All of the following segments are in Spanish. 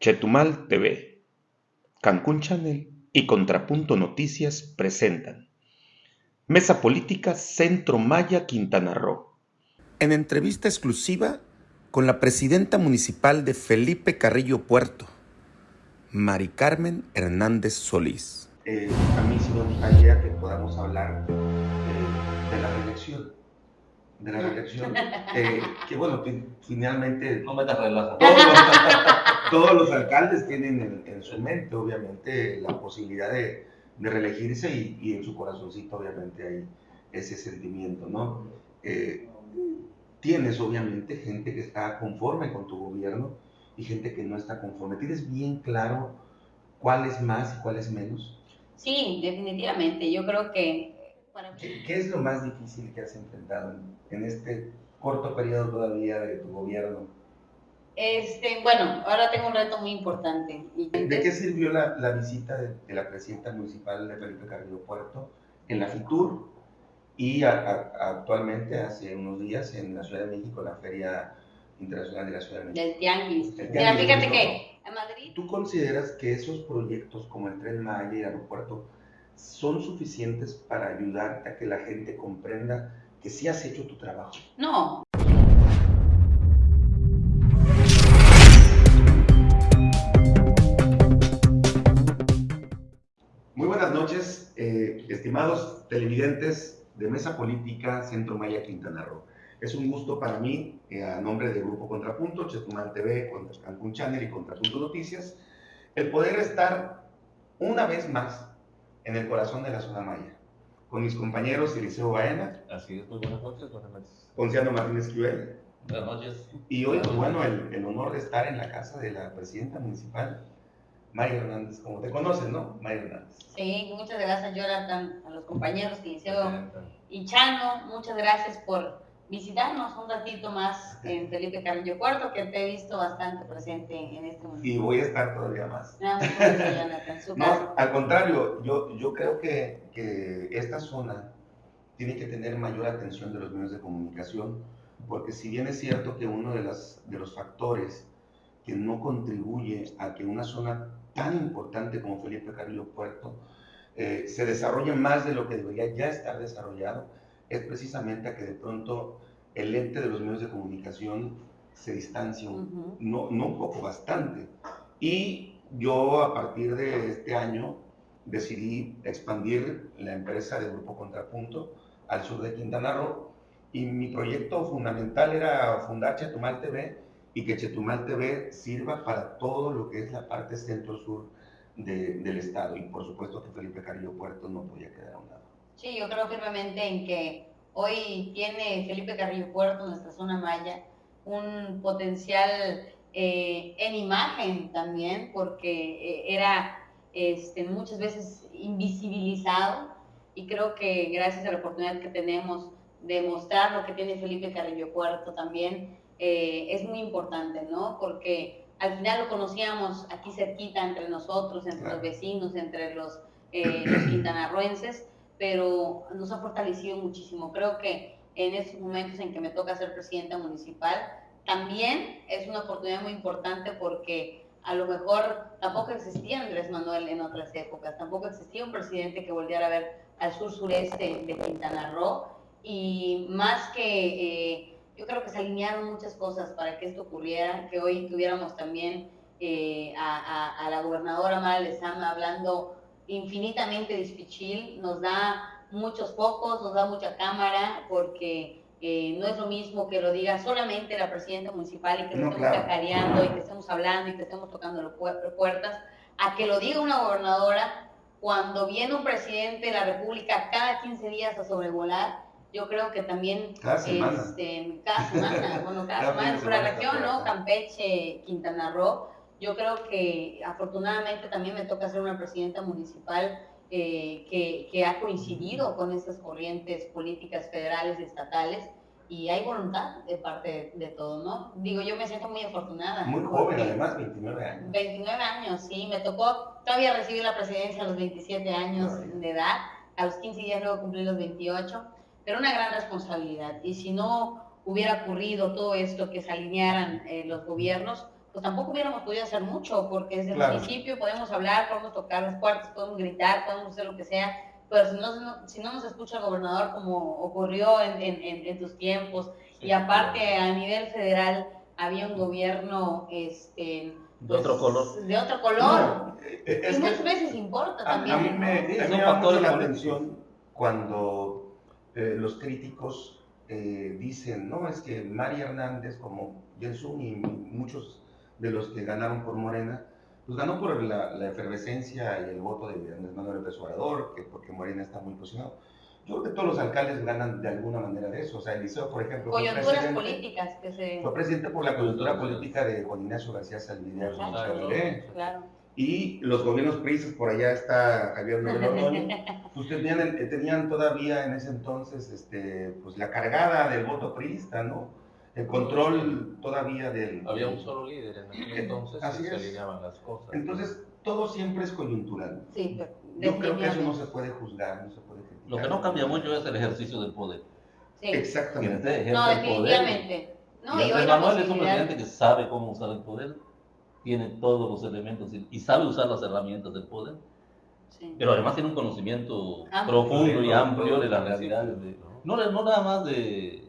Chetumal TV, Cancún Channel y Contrapunto Noticias presentan Mesa Política Centro Maya Quintana Roo. En entrevista exclusiva con la presidenta municipal de Felipe Carrillo Puerto, Mari Carmen Hernández Solís. Eh, a mí sí me gustaría que podamos hablar eh, de la reelección de la reelección, eh, que bueno, finalmente No metas relajo. todos los, todos los alcaldes tienen en, en su mente, obviamente, la posibilidad de, de reelegirse y, y en su corazoncito, obviamente, hay ese sentimiento, ¿no? Eh, tienes, obviamente, gente que está conforme con tu gobierno y gente que no está conforme. ¿Tienes bien claro cuál es más y cuál es menos? Sí, definitivamente. Yo creo que para ¿Qué, qué es lo más difícil que has enfrentado en, en este corto periodo todavía de tu gobierno? Este, bueno, ahora tengo un reto muy importante. ¿De qué sirvió la, la visita de, de la presidenta municipal de Felipe Carrillo Puerto en la FITUR y a- a- actualmente, hace unos días, en la Ciudad de México, la Feria Internacional de la Ciudad de México? Del tianguis. Mira, fíjate ¿no? que a Madrid ¿Tú consideras que esos proyectos como el Tren Maya y el aeropuerto son suficientes para ayudarte a que la gente comprenda que sí has hecho tu trabajo? no. Eh, estimados televidentes de Mesa Política Centro Maya Quintana Roo. Es un gusto para mí, eh, a nombre del Grupo Contrapunto, Chetumal TV, Cancún Channel y Contrapunto Noticias, el poder estar una vez más en el corazón de la zona maya, con mis compañeros Eliseo Baena, Así es, muy buenas noches, buenas noches. Ponciano Martínez Quivel, Buenas noches. y hoy, pues bueno, el, el honor de estar en la casa de la presidenta municipal, Maya Hernández, como te conoces, ¿no? Maya Hernández. Sí, muchas gracias, Jonathan, a los compañeros que hicieron y Chano, muchas gracias por visitarnos un ratito más en Felipe Carrillo Puerto, que te he visto bastante presente en este Y municipio. voy a estar todavía más. No, muchas gracias, Jonathan, su casa. No, al contrario, yo, yo creo que, que esta zona tiene que tener mayor atención de los medios de comunicación, porque si bien es cierto que uno de, las, de los factores que no contribuye a que una zona tan importante como Felipe Carrillo Puerto eh, se desarrolle más de lo que debería ya estar desarrollado, es precisamente a que de pronto el ente de los medios de comunicación se Ujú. no, no un poco, bastante. Y yo a partir de este año decidí expandir la empresa de Grupo Contrapunto al sur de Quintana Roo y mi proyecto fundamental era fundar Chetumal TV y que Chetumal TV sirva para todo lo que es la parte centro-sur de- del estado y por supuesto que Felipe Carrillo Puerto no podía quedar a un lado. Sí, yo creo firmemente en que hoy tiene Felipe Carrillo Puerto, nuestra zona maya, un potencial eh, en imagen también, porque eh, era este, muchas veces invisibilizado y creo que gracias a la oportunidad que tenemos de mostrar lo que tiene Felipe Carrillo Puerto también eh, es muy importante, ¿no? Porque al final lo conocíamos aquí cerquita entre nosotros, entre Claro. los vecinos, entre los, eh, los quintanarroenses, pero nos ha fortalecido muchísimo. Creo que en estos momentos en que me toca ser presidenta municipal, también es una oportunidad muy importante porque a lo mejor tampoco existía Andrés Manuel en otras épocas, tampoco existía un presidente que volviera a ver al sur sureste de Quintana Roo y más que eh, yo creo que se alinearon muchas cosas para que esto ocurriera, que hoy tuviéramos también eh, a, a- a la gobernadora Mara Lezama hablando infinitamente de Ispichil, nos da muchos focos, nos da mucha cámara, porque eh, no es lo mismo que lo diga solamente la presidenta municipal y que No, estemos claro. cacareando y que estemos hablando y que estemos tocando las pu- puertas, a que lo diga una gobernadora cuando viene un presidente de la República cada 15 días a sobrevolar. Yo creo que también Cada semana. este, cada semana, bueno, cada Cada semana por la región, ¿no? Campeche, Quintana Roo. Yo creo que afortunadamente también me toca ser una presidenta municipal eh, que, que ha coincidido con esas corrientes políticas federales y estatales y hay voluntad de parte de, de todo, ¿no? Digo, yo me siento muy afortunada. Muy joven además, 29 años. 29 años, sí, me tocó todavía recibir la presidencia a los 27 años de edad, a los 15 días luego cumplí los 28, pero una gran responsabilidad. Y si no hubiera ocurrido todo esto, que se alinearan eh, los gobiernos, pues tampoco hubiéramos podido hacer mucho, porque desde Claro. el municipio podemos hablar, podemos tocar las puertas, podemos gritar, podemos hacer lo que sea, pero si no, no- si no nos escucha el gobernador como ocurrió en, en- en- en tus tiempos, y aparte a nivel federal había un gobierno este, De otro color. de otro color, No, y que muchas veces importa a, a también. mí me, Sí, a mí me llama mucho factores la atención cuando eh, los críticos eh, dicen, no, es que María Hernández, como Jensun y muchos de los que ganaron por Morena, pues ganó por la, la efervescencia y el voto de Andrés Manuel López Obrador, que porque Morena está muy posicionado. Yo creo que todos los alcaldes ganan de alguna manera de eso. O sea, Eliseo, por ejemplo, fue Coyunturas presidente, políticas que se... fue presidente por la coyuntura política de Juan Ignacio García Salvidea. Chavilé. Claro. Y los gobiernos priistas, por allá está Javier Miguel Ordóñez, pues tenían, todavía en ese entonces este, pues la cargada del voto priista, ¿no? El control todavía del... Había un solo líder en aquel entonces Así y se es. alineaban las cosas. Entonces, todo siempre es coyuntural. Sí, pero Yo creo que eso no se puede juzgar, no se puede criticar. Lo que no cambia mucho es el ejercicio del poder. Sí. Exactamente. No, definitivamente. No, y hoy Manuel es un presidente que sabe cómo usar el poder, tiene todos los elementos y, y sabe usar las herramientas del poder, Sí. pero además tiene un conocimiento Amplio. profundo y amplio de las realidades. de- ¿no? no, de- no nada más de.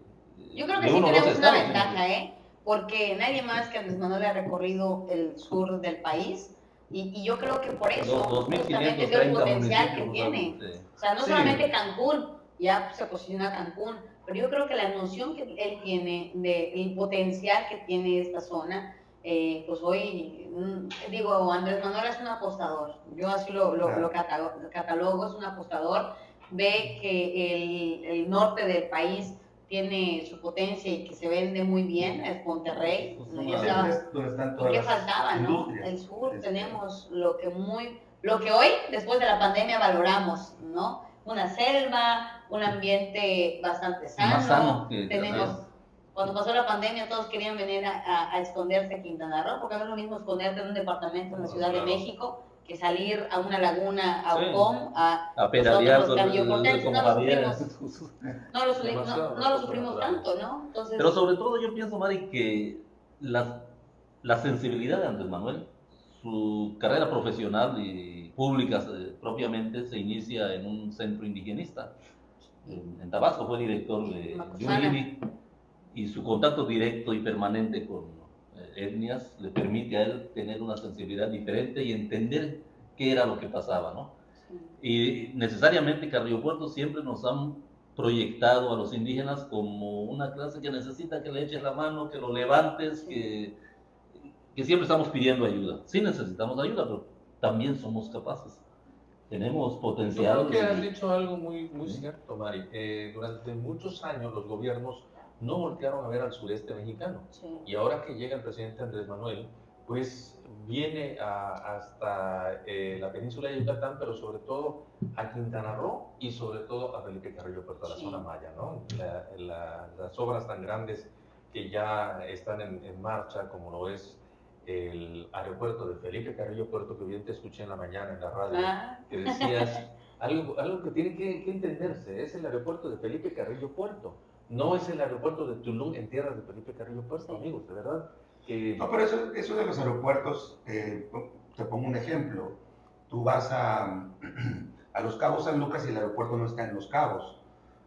Yo creo de que sí tenemos una estados, sino ventaja, ¿eh? Porque nadie más que Andrés Manuel ha recorrido el sur del país y, y yo creo que por eso justamente es el 2.530 potencial que tiene. O sea, no Sí. solamente Cancún, ya se posiciona Cancún, pero yo creo que la noción que él tiene del potencial que tiene esta zona, eh, pues hoy, mm, digo, Andrés Manuel es un apostador, yo así lo, lo, Claro. lo catalo- catalogo, es un apostador, ve que el, el norte del país tiene su potencia y que se vende muy bien, es Monterrey, Pues ¿no? una- Ya Ese estaba- es donde están ¿Y todas qué faltaba, no? El sur tenemos lo que muy, lo que hoy, después de la pandemia, valoramos, ¿no? Una selva, un ambiente bastante sano. Más sano que- tenemos, cuando pasó la pandemia, todos querían venir a, a- a esconderse a Quintana Roo, porque no es lo mismo esconderte en un departamento en la Ciudad claro. de México que salir a una laguna, a Sí. Ocom, a A pedalear Nosotros, sobre cambio por el- no lo Javier. no lo, no, sufrimos tanto, ¿no? Entonces, Pero sobre todo yo pienso, Mari, que la, la sensibilidad de Andrés Manuel, su carrera profesional y pública eh, propiamente se inicia en un centro indigenista. En, en Tabasco fue director de, de un. INI y su contacto directo y permanente con eh, etnias le permite a él tener una sensibilidad diferente y entender qué era lo que pasaba, ¿no? Y necesariamente Carrillo Puerto siempre nos han proyectado a los indígenas como una clase que necesita que le eches la mano, que lo levantes, que, que siempre estamos pidiendo ayuda. Sí necesitamos ayuda, pero también somos capaces. Tenemos Yo potencial. creo que has dicho algo muy, muy Sí. cierto, Mari. Eh, durante muchos años los gobiernos no voltearon a ver al sureste mexicano. sí. Y ahora que llega el presidente Andrés Manuel, pues viene a- hasta eh, la península de Yucatán, pero sobre todo a Quintana Roo y sobre todo a Felipe Carrillo Puerto, a la Sí. zona maya, ¿no? La- la- las obras tan grandes que ya están en, en marcha, como lo es el aeropuerto de Felipe Carrillo Puerto, que bien te escuché en la mañana en la radio, Ah, que decías algo, algo que tiene que, que entenderse, es el aeropuerto de Felipe Carrillo Puerto, no es el aeropuerto de Tulum en tierras de Felipe Carrillo Puerto, Sí. amigos, de verdad. Que, No, pero eso, eso de los aeropuertos, eh, te pongo un ejemplo. Tú vas a, a Los Cabos San Lucas y el aeropuerto no está en Los Cabos.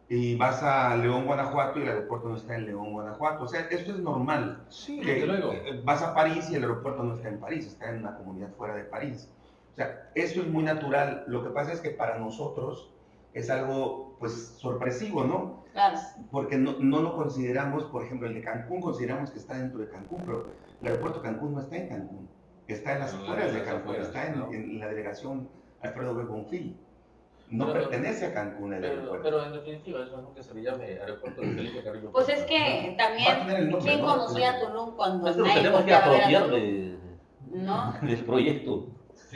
Y vas a León, Guanajuato y el aeropuerto no está en León, Guanajuato. O sea, esto es normal. sí, Que, desde luego. vas a París y el aeropuerto no está en París, está en una comunidad fuera de París. O sea, eso es muy natural. Lo que pasa es que para nosotros es algo, pues, sorpresivo, ¿no? claro. porque no, no lo consideramos, por ejemplo, el de Cancún, consideramos que está dentro de Cancún, pero el aeropuerto de Cancún no está en Cancún, está en las la- afueras de Cancún, afueras, está en, ¿no? en la delegación Alfredo B. Bonfil. No Pero- pertenece a Cancún el Pero, aeropuerto. pero en definitiva, eso es lo que se le llame aeropuerto de Felipe Carrillo Pues es que también, nombre, ¿quién ¿no? conocía a Tulum cuando nadie tenemos que volteaba a ver a apropiar Tulum? de- ¿No? del proyecto.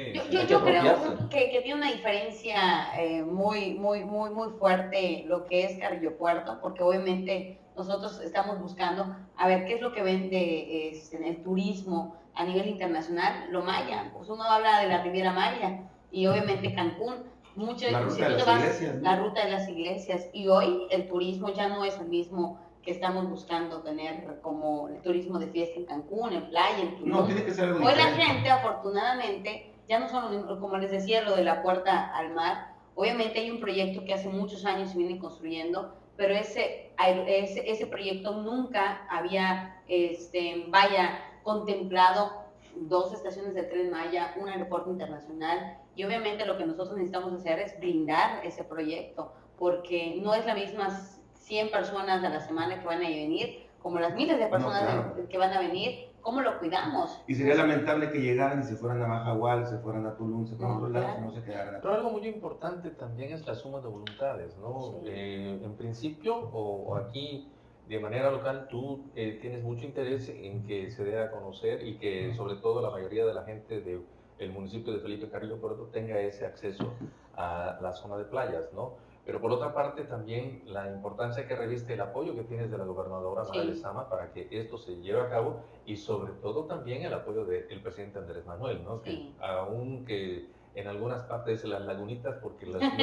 Sí, Yo, yo, yo creo que, que tiene una diferencia eh, muy, muy, muy, muy fuerte lo que es Carrillo Puerto, porque obviamente nosotros estamos buscando a ver qué es lo que vende este, en el turismo a nivel internacional, lo maya. Pues uno habla de la Riviera Maya y obviamente Cancún. Mucho, La ruta si de las vas- iglesias, ¿no? la ruta de las iglesias. Y hoy el turismo ya no es el mismo que estamos buscando tener como el turismo de fiesta en Cancún, en playa, en Tulum. No, tiene que ser algo Hoy la diferente. gente, afortunadamente, ya no solo, como les decía, lo de la puerta al mar, obviamente hay un proyecto que hace muchos años se viene construyendo, pero ese, ese, ese proyecto nunca había, este, vaya, contemplado dos estaciones de tren Maya, un aeropuerto internacional, y obviamente lo que nosotros necesitamos hacer es blindar ese proyecto, porque no es la misma 100 personas a la semana que van a venir, como las miles de personas claro. que van a venir, ¿cómo lo cuidamos? Y sería lamentable que llegaran y se fueran a Majahual, se fueran a Tulum, se fueran a No, otros lados no se quedaran. Pero algo muy importante también es la suma de voluntades, ¿no? Sí. Eh, en principio, o, o aquí de manera local, tú eh, tienes mucho interés en que se dé a conocer y que sobre todo la mayoría de la gente del municipio de Felipe Carrillo Puerto tenga ese acceso a la zona de playas, ¿no? Pero por otra parte también la importancia que reviste el apoyo que tienes de la gobernadora Sí. Mara Lezama para que esto se lleve a cabo y sobre todo también el apoyo del presidente Andrés Manuel, ¿no? Que Sí. aunque en algunas partes las lagunitas, porque las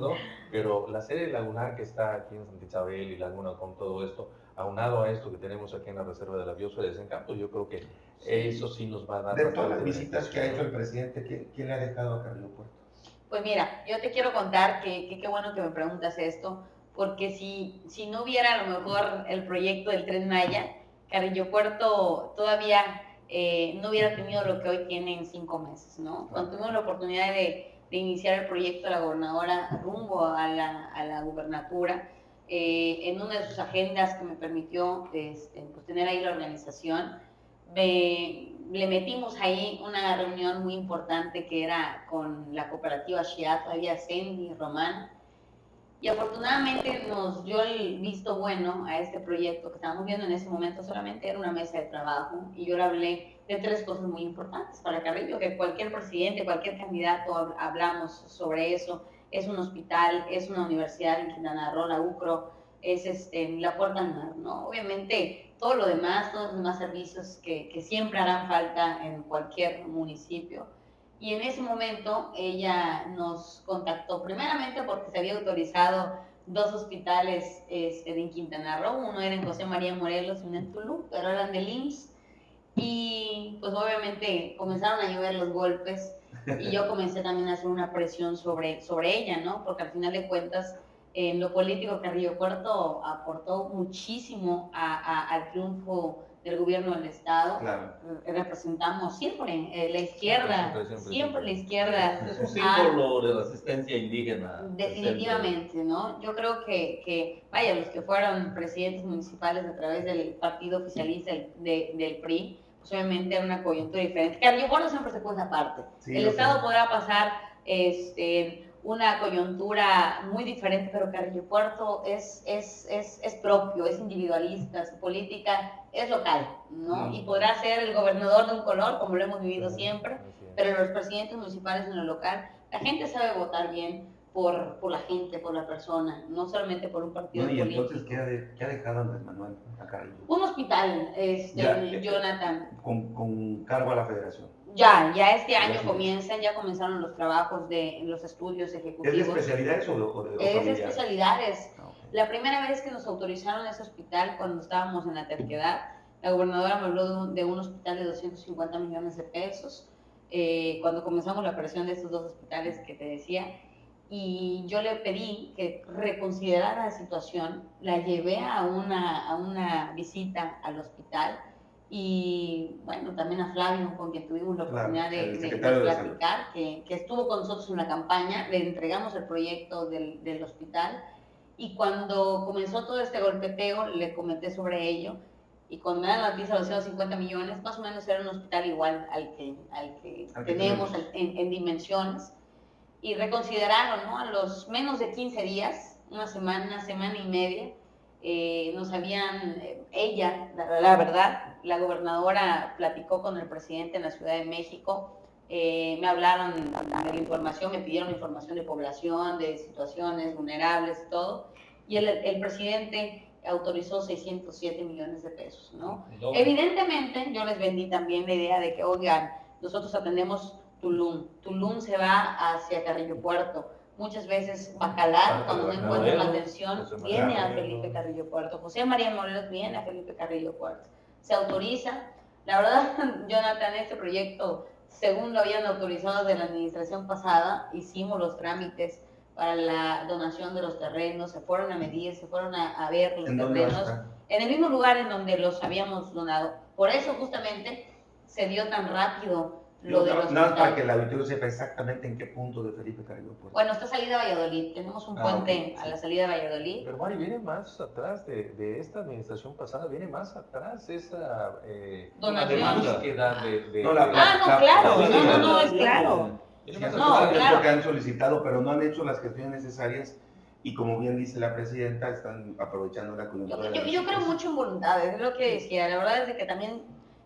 ¿no? Pero la serie lagunar que está aquí en Santa Isabel y Laguna con todo esto, aunado a esto que tenemos aquí en la Reserva de la Biosfera de Desencanto, yo creo que eso sí nos va a dar... De todas las visitas que ha hecho el presidente, ¿qué, qué le ha dejado a Carrillo Puerto? Pues mira, yo te quiero contar que qué bueno que me preguntas esto, porque si, si no hubiera a lo mejor el proyecto del Tren Maya, Carrillo Puerto todavía eh, no hubiera tenido lo que hoy tiene en cinco meses, ¿no? Cuando tuvimos la oportunidad de, de iniciar el proyecto de la gobernadora rumbo a la, a la gubernatura, eh, en una de sus agendas que me permitió este, pues, tener ahí la organización, le metimos ahí una reunión muy importante que era con la cooperativa Shiat, había Cindy, Román, y afortunadamente nos dio el visto bueno a este proyecto que estábamos viendo en ese momento, solamente era una mesa de trabajo, y yo le hablé de tres cosas muy importantes para Carrillo, que cualquier presidente, cualquier candidato hab- hablamos sobre eso, es un hospital, es una universidad en Quintana Roo, la UCRO, es este, la puerta ¿no? Obviamente todo lo demás, todos los demás servicios que, que siempre harán falta en cualquier municipio. Y en ese momento ella nos contactó, primeramente porque se había autorizado dos hospitales este, en Quintana Roo, uno era en José María Morelos y uno en Tulum, pero eran del IMSS. Y pues obviamente comenzaron a llover los golpes y yo comencé también a hacer una presión sobre, sobre ella, ¿no? Porque al final de cuentas, en lo político, Carrillo Puerto aportó muchísimo a- a- al triunfo del gobierno del Estado. Claro. Eh, Representamos siempre eh, la izquierda, Siempre, siempre, siempre, siempre. la izquierda. Es un Ah, símbolo de resistencia indígena. Definitivamente, ¿no? Yo creo que, que, vaya, los que fueron presidentes municipales a través del partido oficialista del, de- del PRI, pues obviamente era una coyuntura diferente. Carrillo Puerto siempre se puso aparte. Sí, el Estado sé. podrá pasar este, una coyuntura muy diferente, pero Carrillo Puerto es, es, es, es propio, es individualista, su política es local, ¿no? Y podrá ser el gobernador de un color, como lo hemos vivido siempre, pero los presidentes municipales en lo local, la gente sabe votar bien por, por la gente, por la persona, no solamente por un partido y político. entonces, ¿qué ha, de- qué ha dejado Andrés Manuel a Carrillo? Un hospital, este, Ya. Jonathan. Con, con cargo a la federación. Ya, ya este año comienzan, ya comenzaron los trabajos de los estudios ¿Es de ejecutivos. especialidades o de, o de Es de especialidades. Ah. La primera vez que nos autorizaron ese hospital, cuando estábamos en la terquedad, la gobernadora me habló de un, de un hospital de 250 millones de pesos, eh, cuando comenzamos la operación de estos dos hospitales que te decía, y yo le pedí que reconsiderara la situación, la llevé a una, a una visita al hospital, y bueno, también a Flavio, con quien tuvimos la oportunidad de, platicar, que, que estuvo con nosotros en la campaña, le entregamos el proyecto del, del hospital, y cuando comenzó todo este golpeteo, le comenté sobre ello. Y cuando me dan la noticia de los 150 millones, más o menos era un hospital igual al que, al que Al que tenemos tenemos. en, en dimensiones. Y reconsideraron, ¿no? A los menos de 15 días, una semana, semana y media, eh, nos habían, eh, ella, la, la verdad, la gobernadora platicó con el presidente en la Ciudad de México, eh, me hablaron de la información, me pidieron información de población, de situaciones vulnerables, todo, y el, el presidente autorizó 607 millones de pesos, ¿no? Evidentemente, yo les vendí también la idea de que, oigan, nosotros atendemos Tulum, Tulum se va hacia Carrillo Puerto, muchas veces Bacalar, cuando no encuentra la atención, viene a. Felipe Carrillo Puerto. José María Morelos viene a Felipe Carrillo Puerto. Se autoriza. La verdad, Jonathan, este proyecto, según lo habían autorizado de la administración pasada, hicimos los trámites para la donación de los terrenos, se fueron a medir, se fueron a, a ver los ¿En dónde va a terrenos en el mismo lugar en donde los habíamos donado. Por eso justamente se dio tan rápido lo de No, los Nada más para que el auditorio sepa exactamente en qué punto de Felipe Carrillo Puerto. Bueno, está salida a Valladolid, tenemos un Ah, puente ok, a sí. la salida de Valladolid. Pero Mari, viene más atrás de, de esta administración pasada, viene más atrás esa eh, Donación. búsqueda de, de- No, la- de- Ah, no, la- claro, la- no, no, no, es claro. eso No, es claro. lo que han solicitado, pero no han hecho las gestiones necesarias y como bien dice la presidenta, están aprovechando la Yo, coyuntura. de yo- la yo creo mucho en voluntad, es lo que decía. La verdad es de que también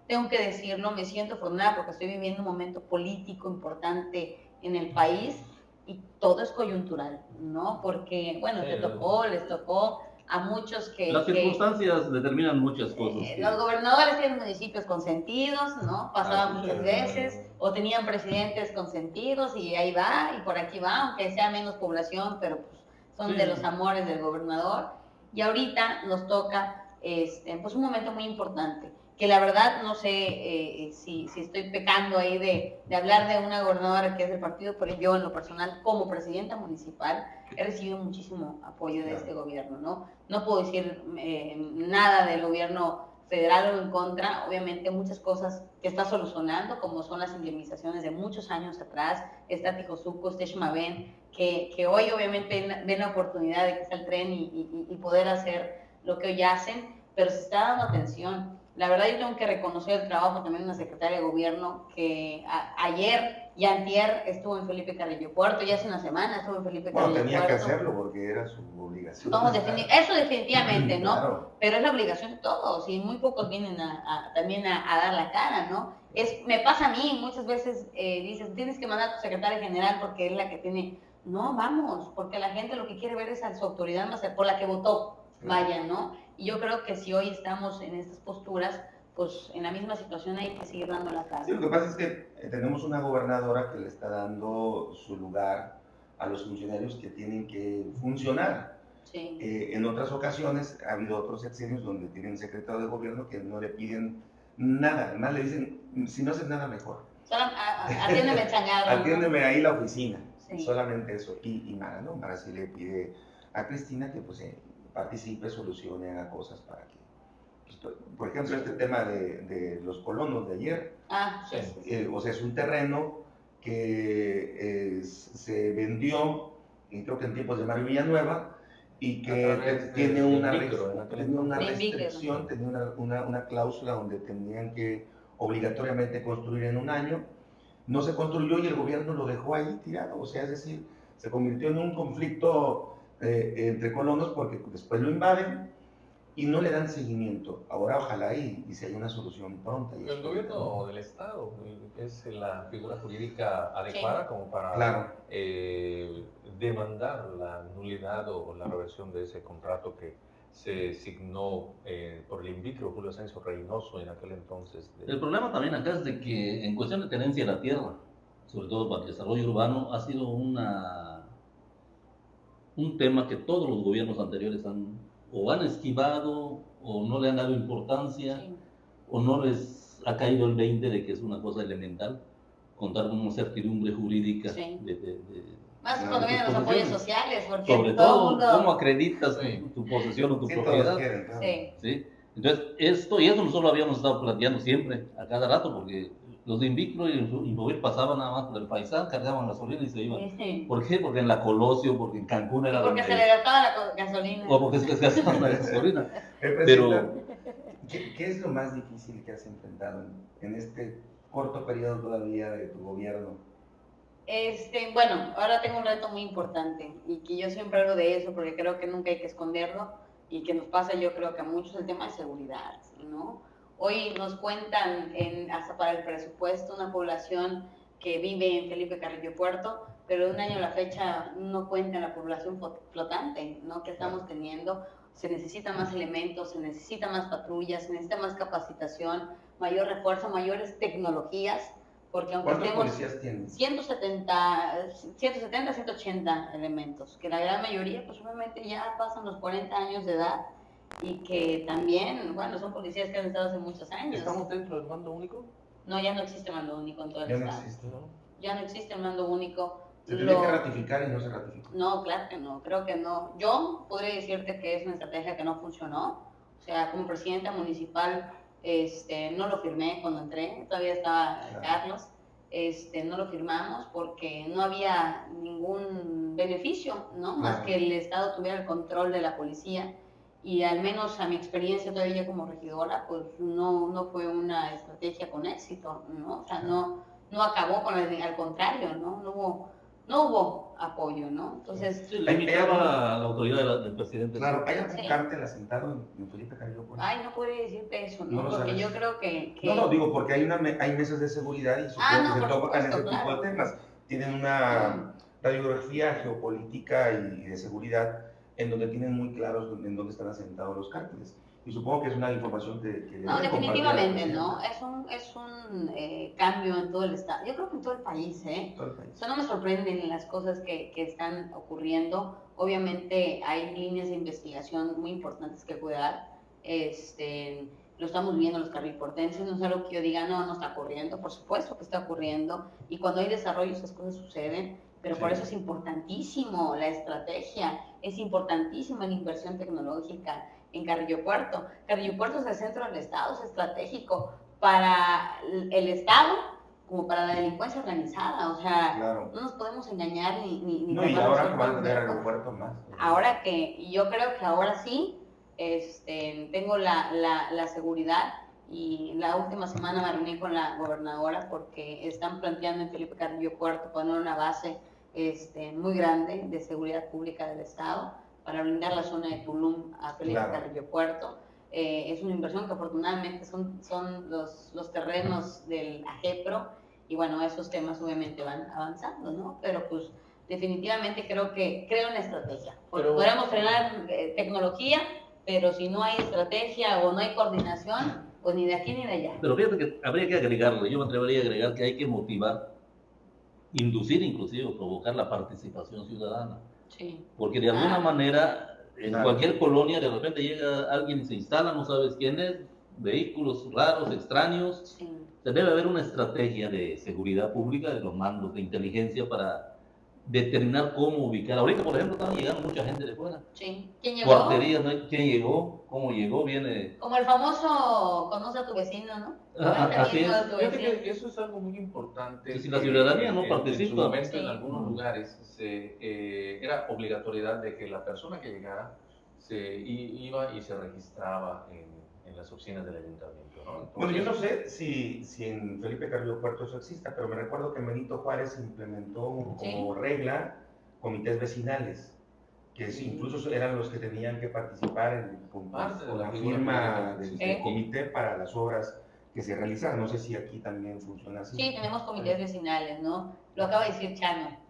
tengo que decirlo, me siento afortunada porque estoy viviendo un momento político importante en el país y todo es coyuntural, ¿no? Porque, bueno, Sí, te tocó, les tocó a muchos que... Las que- circunstancias determinan muchas cosas. Eh, que- los gobernadores tienen municipios consentidos, ¿no? Pasaba Ah, sí, muchas sí, veces, o tenían presidentes consentidos y ahí va, y por aquí va, aunque sea menos población, pero pues son Sí. de los amores del gobernador. Y ahorita nos toca este, pues un momento muy importante, que la verdad no sé eh, si, si estoy pecando ahí de, de hablar de una gobernadora que es del partido, pero yo en lo personal, como presidenta municipal, he recibido muchísimo apoyo de Claro. este gobierno, ¿no? No puedo decir eh, nada del gobierno federal o en contra, obviamente muchas cosas que está solucionando, como son las indemnizaciones de muchos años atrás, está Tijosuco, está Xmaven, que, que hoy obviamente ven la oportunidad de que está el tren y, y- y poder hacer lo que hoy hacen, pero se está dando atención. La verdad yo tengo que reconocer el trabajo también de una secretaria de gobierno que a- ayer y antier estuvo en Felipe Carrillo Puerto, ya hace una semana estuvo en Felipe Bueno, Carrillo tenía que Puerto. hacerlo porque era su obligación. No, defini- eso definitivamente, ¿no? Claro. pero es la obligación de todos y muy pocos vienen a, a- también a, a dar la cara, ¿no? Es, me pasa a mí, muchas veces eh, dices, tienes que mandar a tu secretaria general porque es la que tiene, no, vamos, porque la gente lo que quiere ver es a su autoridad más por la que votó, vaya, ¿no? Y yo creo que si hoy estamos en estas posturas, pues en la misma situación hay que seguir dando la cara. Sí, lo que pasa es que eh, tenemos una gobernadora que le está dando su lugar a los funcionarios que tienen que funcionar. Sí. Eh, en otras ocasiones ha habido otros sexenios donde tienen secretario de gobierno que no le piden nada, además le dicen, si no haces nada mejor, Solo, a- a- atiéndeme ¿no? atiéndeme ahí la oficina, Sí. solamente eso. Y, y Mara, ¿no? Mara sí le pide a Cristina que pues eh, participe, solucione, haga cosas para que, pues, por ejemplo, este tema de, de los colonos de ayer, Ah, sí, Sí. sí, sí. eh, o sea, es un terreno que eh, se vendió, y creo que en tiempos de Mario Villanueva, y que tiene de una, micro, restricción, tenía una, una, una cláusula donde tenían que obligatoriamente construir en un año. No se construyó y el gobierno lo dejó ahí tirado, o sea, es decir, se convirtió en un conflicto eh, entre colonos porque después lo invaden y no le dan seguimiento. Ahora ojalá y, y se haya una solución pronta. y El gobierno del Estado es la figura jurídica adecuada como para Claro. eh, demandar la nulidad o la reversión de ese contrato que se signó eh, por el invicro Julio Asensio Reynoso en aquel entonces. de- El problema también acá es de que en cuestión de tenencia de la tierra, sobre todo para el desarrollo urbano, ha sido una, un tema que todos los gobiernos anteriores han o han esquivado o no le han dado importancia Sí. o no les ha caído el 20 de que es una cosa elemental contar con una certidumbre jurídica Sí. de, de- de- Más cuando tus vienen los apoyos sociales, porque sobre todo mundo... cómo acreditas Sí. tu, tu posesión o tu Sí, propiedad. quieren, claro. Sí. ¿sí? Entonces, esto, y eso nosotros lo habíamos estado planteando siempre, a cada rato, porque los de Invicro y Inmovil pasaban nada más por el paisán, cargaban gasolina y se iban. Sí. ¿Por qué? Porque en la Colosio, porque en Cancún era Porque donde... se le gastaba la gasolina. O porque se les gastaba la gasolina. Pero- ¿qué, qué es lo más difícil que has enfrentado en, en este corto periodo todavía de tu gobierno? Este, bueno, ahora tengo un reto muy importante y que yo siempre hablo de eso porque creo que nunca hay que esconderlo y que nos pasa yo creo que a muchos el tema de seguridad, ¿no? Hoy nos cuentan en, hasta para el presupuesto una población que vive en Felipe Carrillo Puerto, pero de un año a la fecha no cuenta la población flo- flotante, ¿no? Que estamos teniendo. Se necesita más elementos, se necesita más patrullas, se necesita más capacitación, mayor refuerzo, mayores tecnologías Porque aunque ¿Cuántos policías tienen? 170, 170, 180 elementos, que la gran mayoría, pues obviamente ya pasan los 40 años de edad y que también, bueno, son policías que han estado hace muchos años. ¿Estamos dentro del mando único? No, ya no existe mando único en todo el Ya no estado. existe. ¿No? Ya no existe el mando único. Se tiene Lo- que ratificar y no se ratificó. No, claro que no, creo que no. Yo podría decirte que es una estrategia que no funcionó. O sea, como presidenta municipal, este, no lo firmé cuando entré, todavía estaba Claro. Carlos, este, no lo firmamos porque no había ningún beneficio, ¿no? Más que el Estado tuviera el control de la policía. Y al menos a mi experiencia todavía como regidora, pues no, no fue una estrategia con éxito, ¿no? O sea, no, no acabó con el, al contrario, ¿no? No hubo, no hubo apoyo, ¿no? Entonces, la autoridad de la- del presidente. Claro, ¿hay algún Sí. cártel asentado en, en Felipe Carrillo Puerto? ay, no podría decirte eso, No Porque yo creo que... que- No, no, digo porque hay, una, me- hay mesas de seguridad y supongo Ah, no, que se tocan ese tipo claro. de temas. Tienen una radiografía geopolítica y de seguridad en donde tienen muy claros en dónde están asentados los cárteles. Y supongo que es una información que... que No, definitivamente, ¿no? Es un, es un eh, cambio en todo el Estado. Yo creo que en todo el país, ¿eh? Todo el país. O sea, no me sorprenden las cosas que, que están ocurriendo. Obviamente hay líneas de investigación muy importantes que cuidar. Este, lo estamos viendo los carrilportenses, no es algo que yo diga, no, no está ocurriendo. Por supuesto que está ocurriendo. Y cuando hay desarrollo, esas cosas suceden. Pero por eso es importantísimo la estrategia, es importantísima la inversión tecnológica en Carrillo Puerto. Carrillo Puerto es el centro del Estado, es estratégico para el Estado como para la delincuencia organizada. O sea, Claro. no nos podemos engañar ni, ni, ni No, y ahora que van a tener aeropuerto más. Ahora que, yo creo que ahora sí, este, tengo la, la, la seguridad y la última semana me reuní con la gobernadora porque están planteando en Felipe Carrillo Puerto poner una base este, muy grande de seguridad pública del Estado para brindar la zona de Tulum a Felipe Claro. Carrillo Puerto. Eh, es una inversión que afortunadamente son, son los, los terrenos del AGEPRO y bueno, esos temas obviamente van avanzando, ¿no? Pero pues definitivamente creo que creo en la estrategia. Pero- Podríamos frenar eh, tecnología, pero si no hay estrategia o no hay coordinación, pues ni de aquí ni de allá. Pero fíjate que habría que agregarle, yo me atrevería a agregar que hay que motivar, inducir inclusive o provocar la participación ciudadana. Sí. Porque de alguna Ah. manera, en Claro. cualquier colonia, de repente llega alguien y se instala, no sabes quién es, vehículos raros, extraños. Sí. Se debe haber una estrategia de seguridad pública, de los mandos de inteligencia para determinar cómo ubicar. Ahorita, por ejemplo, están llegando mucha gente de fuera. sí. ¿Quién llegó? Cuarterías, ¿no? ¿quién llegó? ¿Cómo llegó? Viene... Como el famoso conoce a tu vecino, ¿no? Ah, así es. a tu Fíjate vecino. que eso es algo muy importante. Sí, si la ciudadanía no en- En su participa. momento, Sí. en algunos lugares, se, eh, era obligatoriedad de que la persona que llegara se iba y se registraba en, en las oficinas del ayuntamiento. ¿no? Bueno, yo no sé si, si en Felipe Carrillo Puerto eso exista, pero me recuerdo que Benito Juárez implementó como Sí. regla comités vecinales, que sí, incluso eran los que tenían que participar en, con, Parte de con la firma del, comité para las obras que se realizaran. No sé si aquí también funciona así. Sí, tenemos comités vecinales, ¿no? Lo acaba de decir Chano.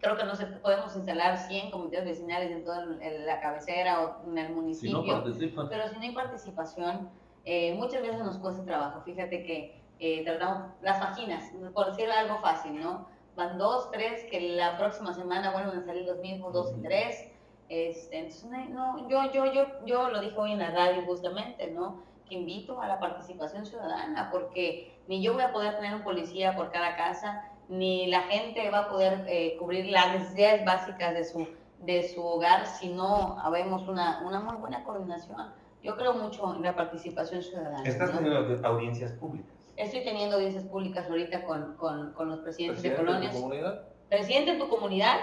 Creo que no se, podemos instalar 100 comités vecinales en toda la cabecera o en el Si municipio. no pero si no hay participación, eh, muchas veces nos cuesta trabajo. Fíjate que eh, tratamos las páginas, por decir algo fácil, ¿no? Van dos, tres, que la próxima semana vuelven a salir los mismos dos y tres. Este, entonces, no, no, yo, yo, yo, yo lo dije hoy en la radio justamente, ¿no? Que invito a la participación ciudadana, porque ni yo voy a poder tener un policía por cada casa, ni la gente va a poder eh, cubrir las necesidades básicas de su, de su hogar si no habemos una, una muy buena coordinación. Yo creo mucho en la participación ciudadana. Estás ¿no? teniendo audiencias públicas. Estoy teniendo audiencias públicas ahorita con, con, con los presidentes de presidente de tu colonias. comunidad, Presidente de tu comunidad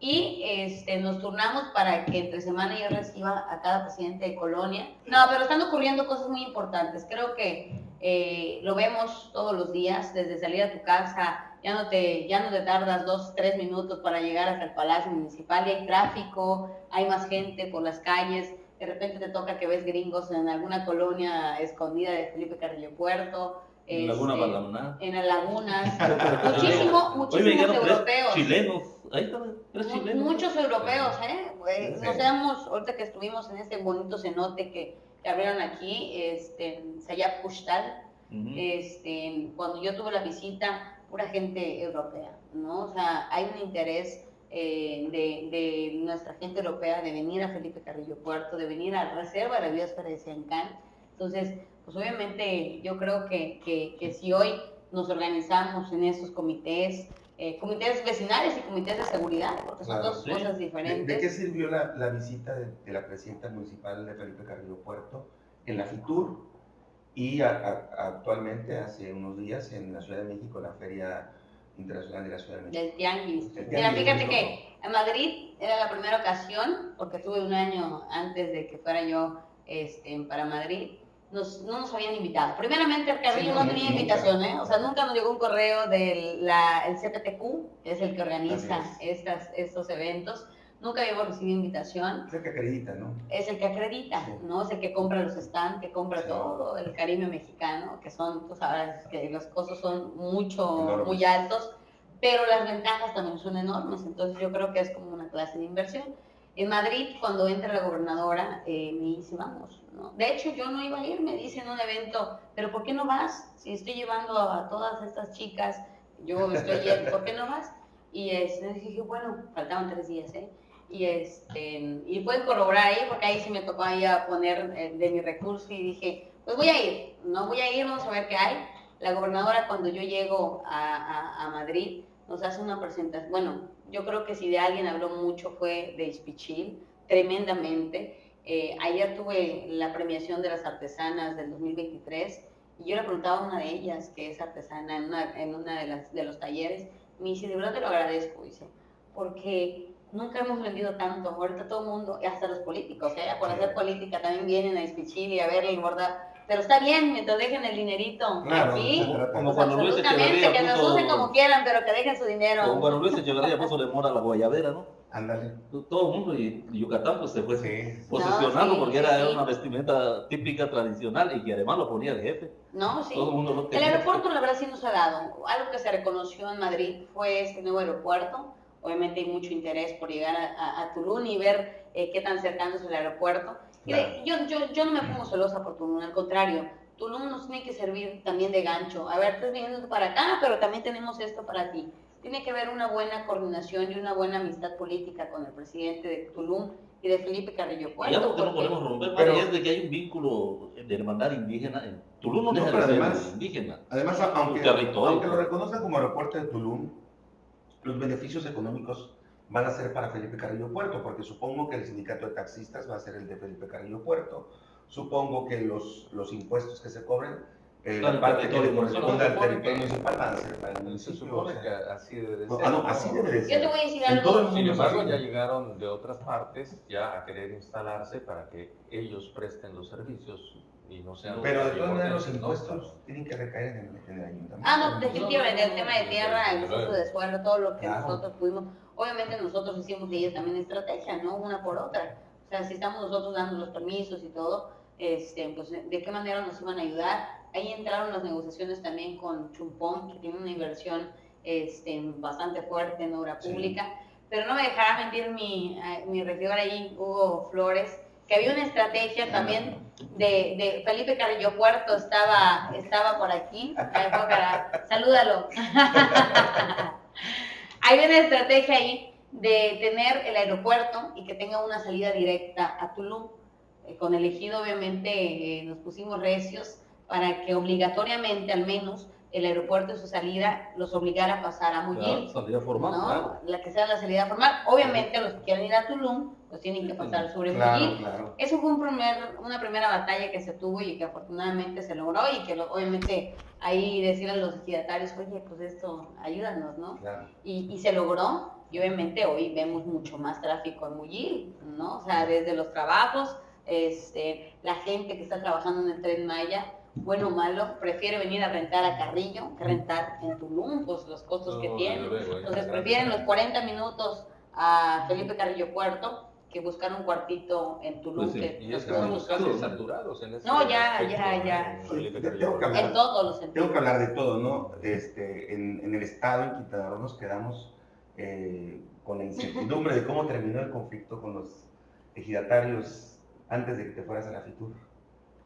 y este, nos turnamos para que entre semana yo reciba a cada presidente de colonia. No, pero están ocurriendo cosas muy importantes. Creo que eh, lo vemos todos los días, desde salir a tu casa, ya no, te, ya no te tardas dos, tres minutos para llegar hasta el Palacio Municipal y hay tráfico, hay más gente por las calles. De repente te toca que ves gringos en alguna colonia escondida de Felipe Carrillo Puerto. en Laguna este, en las lagunas, muchísimo, muchísimos europeos. chilenos. Ahí Mu- chilenos. Muchos europeos, ¿eh? Eh, Sí. Nos seamos, ahorita que estuvimos en este bonito cenote que abrieron aquí, este, en Sayap Pushtal, Ujú. este, cuando yo tuve la visita, pura gente europea, ¿no? O sea, hay un interés eh, de, de, nuestra gente europea de venir a Felipe Carrillo Puerto, de venir a la Reserva de la Biosfera de Siancán. Entonces, pues obviamente yo creo que, que, que si hoy nos organizamos en estos comités, eh, comités vecinales y comités de seguridad, porque son dos cosas diferentes. ¿De, qué sirvió la, la visita de, de, la presidenta municipal de Felipe Carrillo Puerto en la FITUR y a, a, actualmente hace unos días en la Ciudad de México, la Feria Internacional de la Ciudad de México? Del Tianguis. Mira, fíjate que en Madrid era la primera ocasión, porque estuve un año antes de que fuera yo este, para Madrid, nos, no nos habían invitado. Primeramente, el Carrillo sí, no, no, tenía nunca. invitación, ¿eh? O sea, nunca nos llegó un correo del el CPTQ, que es el que organiza estas, estos eventos. Nunca habíamos recibido invitación. Es el que acredita, ¿no? Es el que acredita, sí. ¿no? Es el que compra los stands, que compra sí. todo el Caribe mexicano, que son, tú sabes, que los costos son mucho, muy altos, pero las ventajas también son enormes. Entonces, yo creo que es como una clase de inversión. En Madrid, cuando entra la gobernadora, eh, me dice, vamos, ¿no? De hecho, yo no iba a ir, me dice en un evento, pero ¿por qué no vas? Si estoy llevando a, todas estas chicas, yo me estoy yendo, ¿por qué no vas? Y este, dije, bueno, faltaban tres días, ¿eh? Y, este, y pueden corroborar ahí, porque ahí sí me tocó ahí a poner eh, de mi recurso y dije, pues voy a ir, no voy a ir, vamos a ver qué hay. La gobernadora, cuando yo llego a, a, a Madrid, nos hace una presentación, bueno, yo creo que si de alguien habló mucho fue de Ispichil, tremendamente. Eh, ayer tuve la premiación de las artesanas del 2023 y yo le preguntaba a una de ellas, que es artesana en una, en una de, las, de los talleres, me dice, de verdad te lo agradezco, dice, porque nunca hemos vendido tanto, ahorita todo el mundo, hasta los políticos, ¿eh? por hacer política también vienen a Ispichil y a ver el bordar pero está bien, mientras dejen el dinerito claro, aquí, como cuando Luis Echeverría que nos usen como quieran, pero que dejen su dinero. Como cuando Luis Echeverría puso de moda la guayabera, ¿no? Ándale. Todo el mundo y Yucatán pues se fue sí. posicionando no, sí, porque era, sí. una vestimenta típica tradicional y que además lo ponía de jefe. No, sí. Todo el, mundo lo el aeropuerto la verdad sí nos ha dado. Algo que se reconoció en Madrid fue este nuevo aeropuerto. Obviamente hay mucho interés por llegar a, a, a Tulum y ver eh, qué tan cercano es el aeropuerto Mire, yo, yo, yo no me pongo celosa por Tulum, al contrario, Tulum nos tiene que servir también de gancho. A ver, estás viniendo para acá, pero también tenemos esto para ti. Tiene que haber una buena coordinación y una buena amistad política con el presidente de Tulum y de Felipe Carrillo Puerto. Ya porque no podemos romper, pero es de que hay un vínculo de hermandad indígena. En Tulum no, no deja de además, ser indígena. Además, aunque, aunque lo reconozcan como aeropuerto de Tulum, los beneficios económicos van a ser para Felipe Carrillo Puerto, porque supongo que el sindicato de taxistas va a ser el de Felipe Carrillo Puerto. Supongo que los, los impuestos que se cobren, eh, claro, la parte que le corresponde al territorio municipal van a ser para el municipio. Se supone que así debe de ser. Ah, no, así debe de ser. Yo te voy a decir algo. Sin embargo, ya llegaron de otras partes ya a querer instalarse para que ellos presten los servicios y no sean Pero de todas maneras los impuestos no, tienen que recaer en el, en el ayuntamiento. Ah, no, definitivamente, el tema de tierra, el uso de suelo, todo lo que claro. nosotros pudimos. Obviamente nosotros hicimos de ellos también estrategia, ¿no? Una por otra. O sea, si estamos nosotros dando los permisos y todo, este, pues de qué manera nos iban a ayudar. Ahí entraron las negociaciones también con Chumpón, que tiene una inversión este, bastante fuerte en obra pública. Sí. Pero no me dejará mentir mi, eh, mi regidor ahí, Hugo Flores, que había una estrategia también de, de Felipe Carrillo Puerto, estaba, estaba por aquí. Salúdalo. Hay una estrategia ahí de tener el aeropuerto y que tenga una salida directa a Tulum. Eh, con el ejido, obviamente, eh, nos pusimos recios para que obligatoriamente, al menos, el aeropuerto y su salida los obligara a pasar a Muyil. Claro, salida formal, ¿no? claro. La que sea la salida formal. Obviamente, a los que quieran ir a Tulum, pues tienen que pasar sobre claro. Eso fue un primer, una primera batalla que se tuvo y que afortunadamente se logró y que lo, obviamente ahí decirle a los ejidatarios, oye, pues esto, ayúdanos, ¿no? Claro. Y, y, se logró y obviamente hoy vemos mucho más tráfico en Muyil, ¿no? O sea, desde los trabajos, este, la gente que está trabajando en el Tren Maya, bueno o malo, prefiere venir a rentar a Carrillo que rentar en Tulum, pues los costos no, que tiene. Entonces prefieren los 40 minutos a Felipe Carrillo Puerto que buscar un cuartito en Tulum. Pues sí, que y estamos casi saturados en ese No, ya, ya, ya. Tengo que hablar, En todos los sentidos. tengo que hablar de todo, ¿no? Este, en, en el estado, en Quintana Roo, nos quedamos eh, con la incertidumbre de cómo terminó el conflicto con los ejidatarios antes de que te fueras a la FITUR.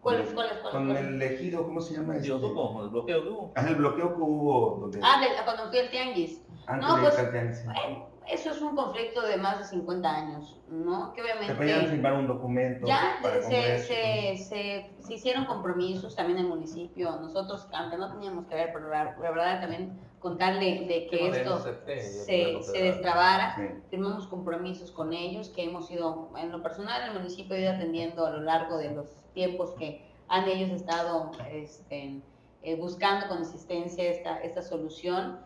¿Cuál es, cuál es, cuál es? Con cuál es? el ejido, ¿cómo se llama? Este? el bloqueo que hubo. Ah, el bloqueo que hubo donde, Ah, de- cuando fui al tianguis. antes no, de pues, Calteanza. Bueno, eso es un conflicto de más de 50 años, ¿no? Que Se podían obviamente firmar un documento ya para se, se, se, se hicieron compromisos también en el municipio. Nosotros, aunque no teníamos que ver, pero la, la verdad también contarle de que esto se, se destrabara. Sí. firmamos compromisos con ellos que hemos ido, en lo personal, el municipio ha ido atendiendo a lo largo de los tiempos que han ellos estado este, eh, buscando con insistencia esta, esta solución.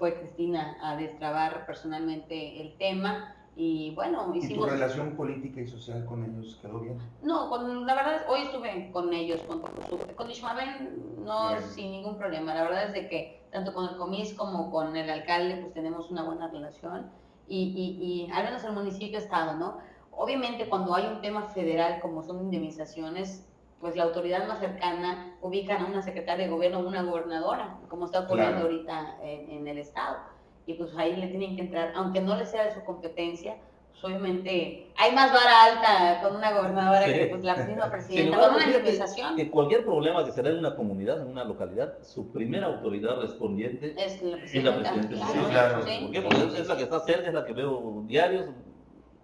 Fue Cristina a destrabar personalmente el tema y bueno, ¿Y tu hicimos... relación política y social con ellos quedó bien? No, con, la verdad, hoy estuve con ellos, con, con Ishmael no sin ningún problema. La verdad es de que tanto con el comis como con el alcalde, pues tenemos una buena relación y, y, y al menos el municipio ha estado, ¿no? Obviamente cuando hay un tema federal como son indemnizaciones, pues la autoridad más cercana ubican a una secretaria de gobierno o una gobernadora, como está ocurriendo Claro. ahorita en, en el estado. Y pues ahí le tienen que entrar, aunque no le sea de su competencia, pues obviamente hay más vara alta con una gobernadora Sí. que pues, la misma presidenta, con una indemnización. que cualquier problema que se da en una comunidad, en una localidad, su primera autoridad respondiente Es la es la presidenta. Sí, claro. sí. ¿Por qué? Porque es la que está cerca, es la que veo diarios,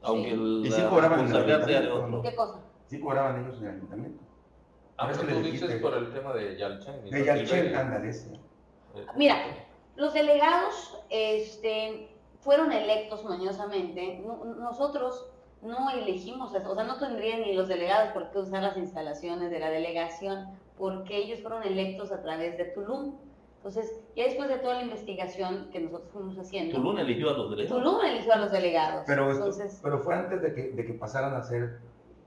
aunque el- Y sí la cobraban en el responsabilidad sea de ayuntamiento, otro. ¿Qué cosa? Sí cobraban ellos en el ayuntamiento. Ah, Por eso pero tú dices por el tema de Yalchen. y De Yalchen, ándale. Eh, Mira, los delegados este, fueron electos mañosamente. No- nosotros no elegimos o sea, no tendrían ni los delegados por qué usar las instalaciones de la delegación, porque ellos fueron electos a través de Tulum. Entonces, ya después de toda la investigación que nosotros fuimos haciendo, Tulum eligió a los delegados. Tulum eligió a los delegados. Pero, esto- Entonces, pero fue antes de que, de que pasaran a ser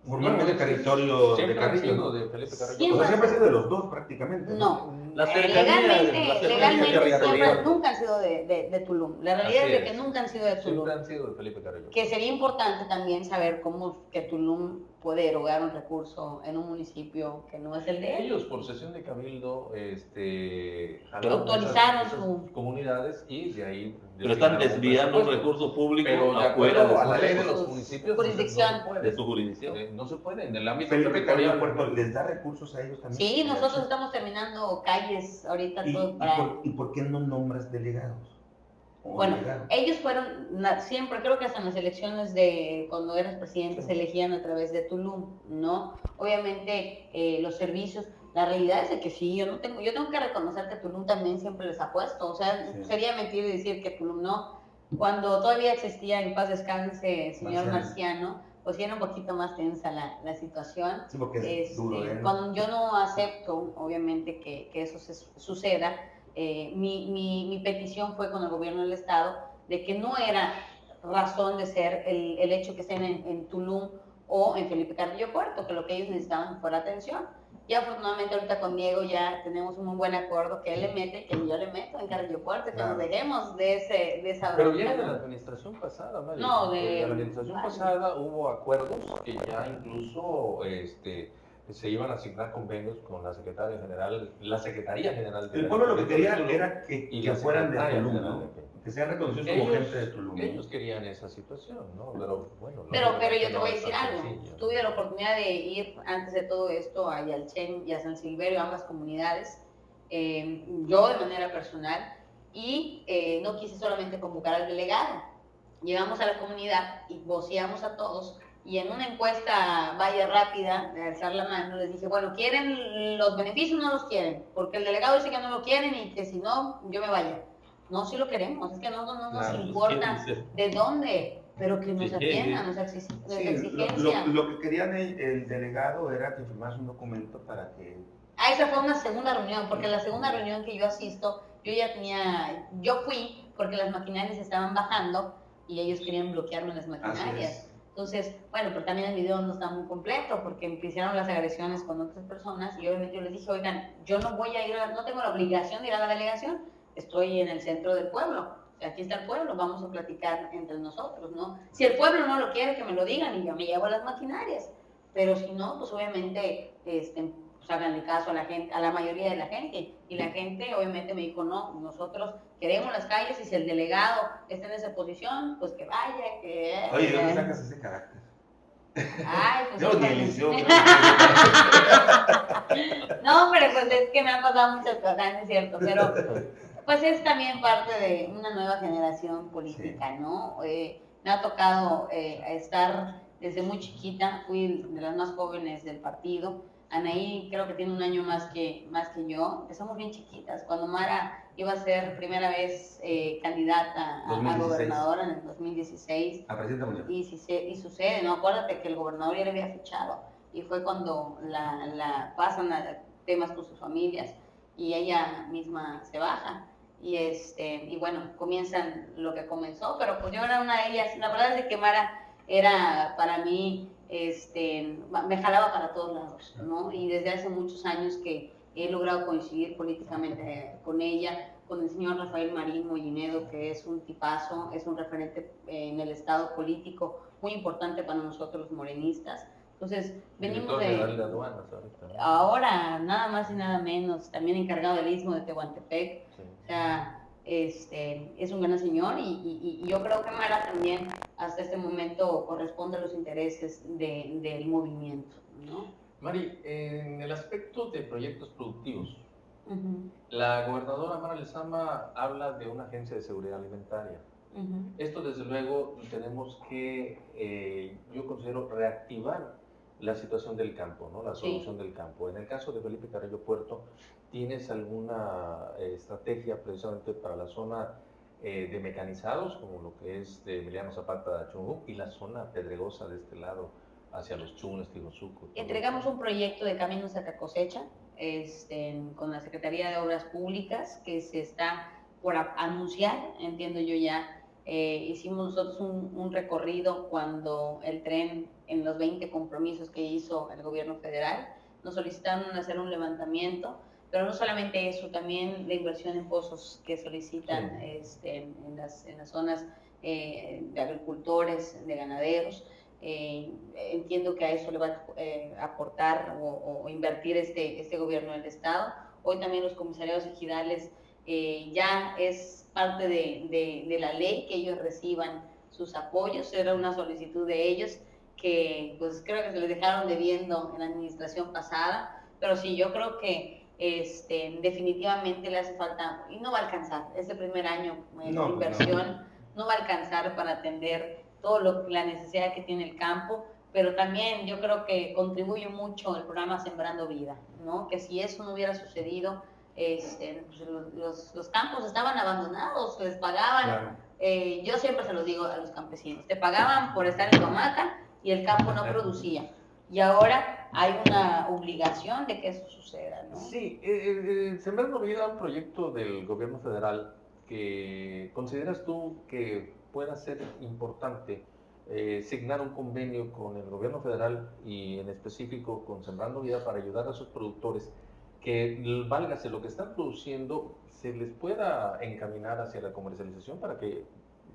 formalmente no, territorio de Carrillo. ¿no? de Felipe Carrillo. O Siempre sea, siempre ha sido de los dos prácticamente. no. La cercanía, legalmente, la cercanía legalmente siempre, nunca han sido de, de- de Tulum. La realidad Así es de es. que nunca han sido de Tulum. Siempre han sido de Felipe Carrillo. Que sería importante también saber cómo que Tulum puede erogar un recurso en un municipio que no es el de ellos. Ellos por sesión de cabildo este, Autorizaron esas- su- esas comunidades y de ahí Pero están desviando un presupuesto. recurso público pero de afuera de a la su, ley de sus los municipios jurisdicción. no se puede. de su jurisdicción. Eh, no se puede en el ámbito Carrillo territorial Puerto les da recursos a ellos también. Sí, nosotros estamos terminando calles ahorita ¿Y, todo y para... por, y por qué no nombras delegados? Bueno, ellos fueron, siempre creo que hasta en las elecciones de cuando eras presidente se elegían a través de Tulum, ¿no? Obviamente eh, los servicios, la realidad es de que sí, yo no tengo, yo tengo que reconocer que Tulum también siempre les ha puesto, o sea, Sí. sería mentir decir que Tulum no. Cuando todavía existía en paz descanse señor Marciano. Marciano, pues era un poquito más tensa la, la situación. Sí, porque es Este, duro, ¿eh? cuando yo no acepto, obviamente, que, que eso se- suceda, eh, mi, mi- mi petición fue con el gobierno del Estado de que no era razón de ser el, el hecho que estén en, en Tulum o en Felipe Carrillo Puerto, que lo que ellos necesitaban fuera atención. Y afortunadamente ahorita con Diego ya tenemos un muy buen acuerdo que él le mete, que yo le meto en Carrillo Puerto, que Claro. nos dejemos de, ese, de esa Pero viene de la administración pasada, Mari. No, de- En la administración vale. pasada hubo acuerdos que ya incluso este, se iban a asignar convenios con la secretaria general, la secretaría general de El la pueblo lo que quería era que, y que la fueran de Tulum, general ¿no? de- Que sean reconocidos como gente de Tulum. ellos querían esa situación, ¿no? Pero bueno. no- Pero, pero yo te voy a decir algo. sencillo. Tuve la oportunidad de ir antes de todo esto a Yalchen y a San Silverio, ambas comunidades, eh, yo de manera personal, y eh, no quise solamente convocar al delegado. Llegamos a la comunidad y voceamos a todos y en una encuesta vaya rápida de alzar la mano les dije, bueno, ¿quieren los beneficios o no los quieren? Porque el delegado dice que no lo quieren y que si no, yo me vaya. No, sí lo queremos, es que no, no nos Claro, pues, importa de dónde, pero que nos atiendan sí. nuestra exi- nuestra Sí, lo, exigencia. lo- lo que querían el, el delegado era que firmas un documento para que... Ah, esa fue una segunda reunión, porque la segunda reunión que yo asisto, yo ya tenía, yo fui porque las maquinarias estaban bajando y ellos querían bloquearme las Así maquinarias. Es. Entonces, bueno, pero también el video no está muy completo porque empezaron las agresiones con otras personas y obviamente yo les dije, oigan, yo no voy a ir, a no tengo la obligación de ir a la delegación, estoy en el centro del pueblo, aquí está el pueblo, vamos a platicar entre nosotros, ¿no? Si el pueblo no lo quiere, que me lo digan y yo me llevo las maquinarias, pero si no, pues obviamente, este, háganle caso a la gente, a la mayoría de la gente, y la gente obviamente me dijo, no, nosotros queremos las calles y si el delegado está en esa posición, pues que vaya, que... Oye, ¿de dónde sacas ese carácter? Ay, pues. No, sí, ni liceo. No, pero pues es que me han pasado muchas cosas, no es cierto, pero pues es también parte de una nueva generación política, ¿no? Eh, me ha tocado eh, estar desde muy chiquita, fui de las más jóvenes del partido. Anaí creo que tiene un año más que, más que yo, empezamos bien chiquitas. Cuando Mara iba a ser primera vez eh, candidata a, a 2016. gobernadora en el 2016, A municipal. y, si se- y sucede, ¿no? Acuérdate que el gobernador ya le había fichado y fue cuando la, la pasan a temas con sus familias y ella misma se baja. Y, este, y bueno, comienzan lo que comenzó, pero pues yo era una de ellas. La verdad es que Mara era para mí, este, me jalaba para todos lados, ¿no? Y desde hace muchos años que he logrado coincidir políticamente con ella, con el señor Rafael Marín Mollinedo, que es un tipazo, es un referente eh, en el estado político muy importante para nosotros los morenistas. Entonces, venimos de de aduanas ahora, nada más y nada menos, también encargado del istmo de Tehuantepec, Sí. o sea, este, es un gran señor y, y- y yo creo que Mara también hasta este momento corresponde a los intereses de- del movimiento, ¿no? Mari, en el aspecto de proyectos productivos, la gobernadora Mara Lezama habla de una agencia de seguridad alimentaria. Esto desde luego tenemos que, eh, yo considero, reactivar la situación del campo, ¿no? la Sí. solución del campo. En el caso de Felipe Carrillo Puerto, ¿tienes alguna eh, estrategia precisamente para la zona eh, de mecanizados, como lo que es de Emiliano Zapata de Chungú, y la zona pedregosa de este lado, hacia los Chunes, Tigosuco? todo Entregamos un proyecto de caminos a cosecha este, con la Secretaría de Obras Públicas que se está por a- anunciar, entiendo yo ya. Eh, hicimos nosotros un, un recorrido cuando el tren, en los 20 compromisos que hizo el gobierno federal, nos solicitaron hacer un levantamiento, pero no solamente eso, también la inversión en pozos que solicitan Sí. este, en, las, en las zonas eh, de agricultores, de ganaderos. Eh, entiendo que a eso le va a aportar o, o invertir este, este gobierno del Estado. Hoy también los comisariados ejidales eh, ya es parte de, de- de la ley que ellos reciban sus apoyos. Era una solicitud de ellos que pues creo que se les dejaron debiendo en la administración pasada, pero sí, yo creo que este, definitivamente le hace falta, y no va a alcanzar, este primer año eh, No, de pues, inversión no va a alcanzar para atender todo lo la necesidad que tiene el campo, pero también yo creo que contribuye mucho el programa Sembrando Vida, ¿no? Que si eso no hubiera sucedido, este, pues, los, los- campos estaban abandonados, les pagaban, Claro. eh, yo siempre se los digo a los campesinos, te pagaban por estar en tu hamaca y el campo no producía. Y ahora hay una obligación de que eso suceda, ¿no? Sí, eh, eh, Sembrando Vida, un proyecto del gobierno federal que consideras tú que pueda ser importante eh, signar un convenio con el gobierno federal y en específico con Sembrando Vida para ayudar a sus productores que válgase lo que están produciendo se les pueda encaminar hacia la comercialización para que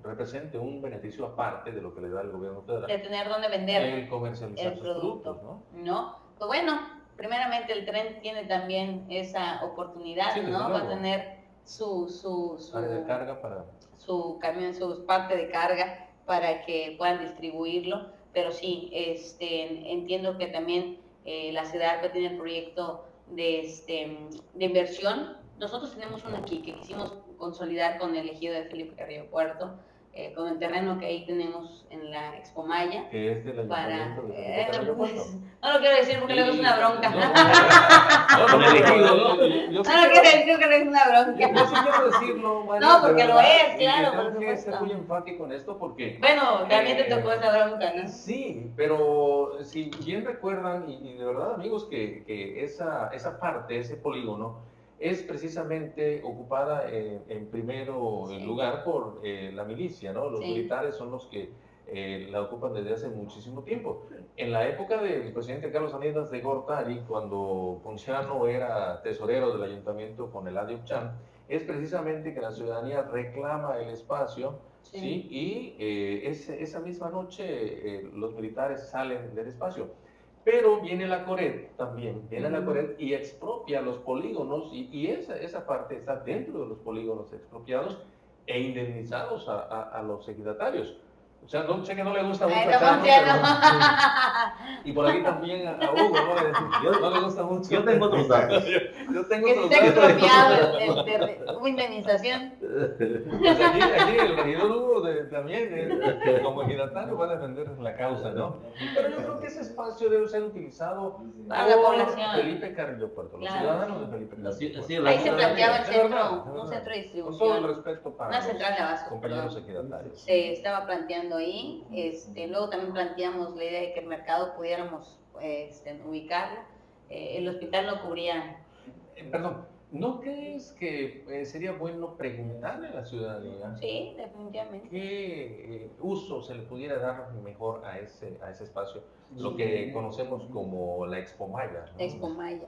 represente un beneficio aparte de lo que le da el gobierno De federal tener donde vender. el comercializar el sus producto. productos, ¿no? ¿no? Pues bueno, primeramente el tren tiene también esa oportunidad, Sí, ¿no? Va a tener su, su, su, de carga para su camión, su parte de carga para que puedan distribuirlo, pero sí, este, entiendo que también eh, la ciudad tener el proyecto de, este, de inversión. Nosotros tenemos uno aquí que quisimos consolidar con el ejido de Felipe Carrillo Puerto, eh, con el terreno que ahí tenemos en la Expo Maya, que es del para... eh, pues, no lo quiero decir porque luego es una bronca. No, ¿no? lo quiero decir porque es una bronca. yo sí quiero decirlo, María, No, porque lo es, claro, Tengo por que ser muy enfático en esto porque. Bueno, también te Eh, tocó esa bronca, ¿no? Sí, pero si bien recuerdan, y, y de verdad, amigos, que, que esa, esa parte, ese polígono, es precisamente ocupada en, en primero Sí. lugar por eh, la milicia, ¿no? Los Sí. militares son los que eh, la ocupan desde hace muchísimo tiempo. En la época del presidente Carlos Salinas de Gortari, cuando Ponciano era tesorero del ayuntamiento con el Chan, es precisamente que la ciudadanía reclama el espacio, ¿sí? Y eh, ese- esa misma noche eh, los militares salen del espacio. Pero viene la Coret también, viene la. Coret y expropia los polígonos y, y esa, esa parte está dentro de los polígonos expropiados e indemnizados a, a- a los ejidatarios. O sea, no, sé que no le gusta mucho Ay, a pero- Y por aquí también a, a Hugo, ¿no? No le gusta mucho. Yo tengo otros datos. Yo tengo Que si otros datos. expropiado el- el- hubo indemnización. Pues aquí, aquí el regidor Hugo de- también, eh, como ejidatario, va a defender la causa, ¿no? Pero yo creo que ese espacio debe ser utilizado Para la población. Felipe Carrillo Puerto, los Claro. ciudadanos de Felipe Carrillo sí, Puerto. la Ahí se planteaba el verdad, centro, es un verdad. centro de Con todo el distribución. respeto para Una central de abasto, compañeros ejidatarios. se estaba planteando ahí. Este, luego también planteamos la idea de que el mercado pudiéramos este, ubicarlo. Eh, el hospital no cubría. Eh, perdón, ¿no crees que eh, sería bueno preguntarle a la ciudadanía Sí, definitivamente. qué eh, uso se le pudiera dar mejor a ese, a ese espacio? Lo que conocemos como la Expo Maya. ¿no? Expo Maya.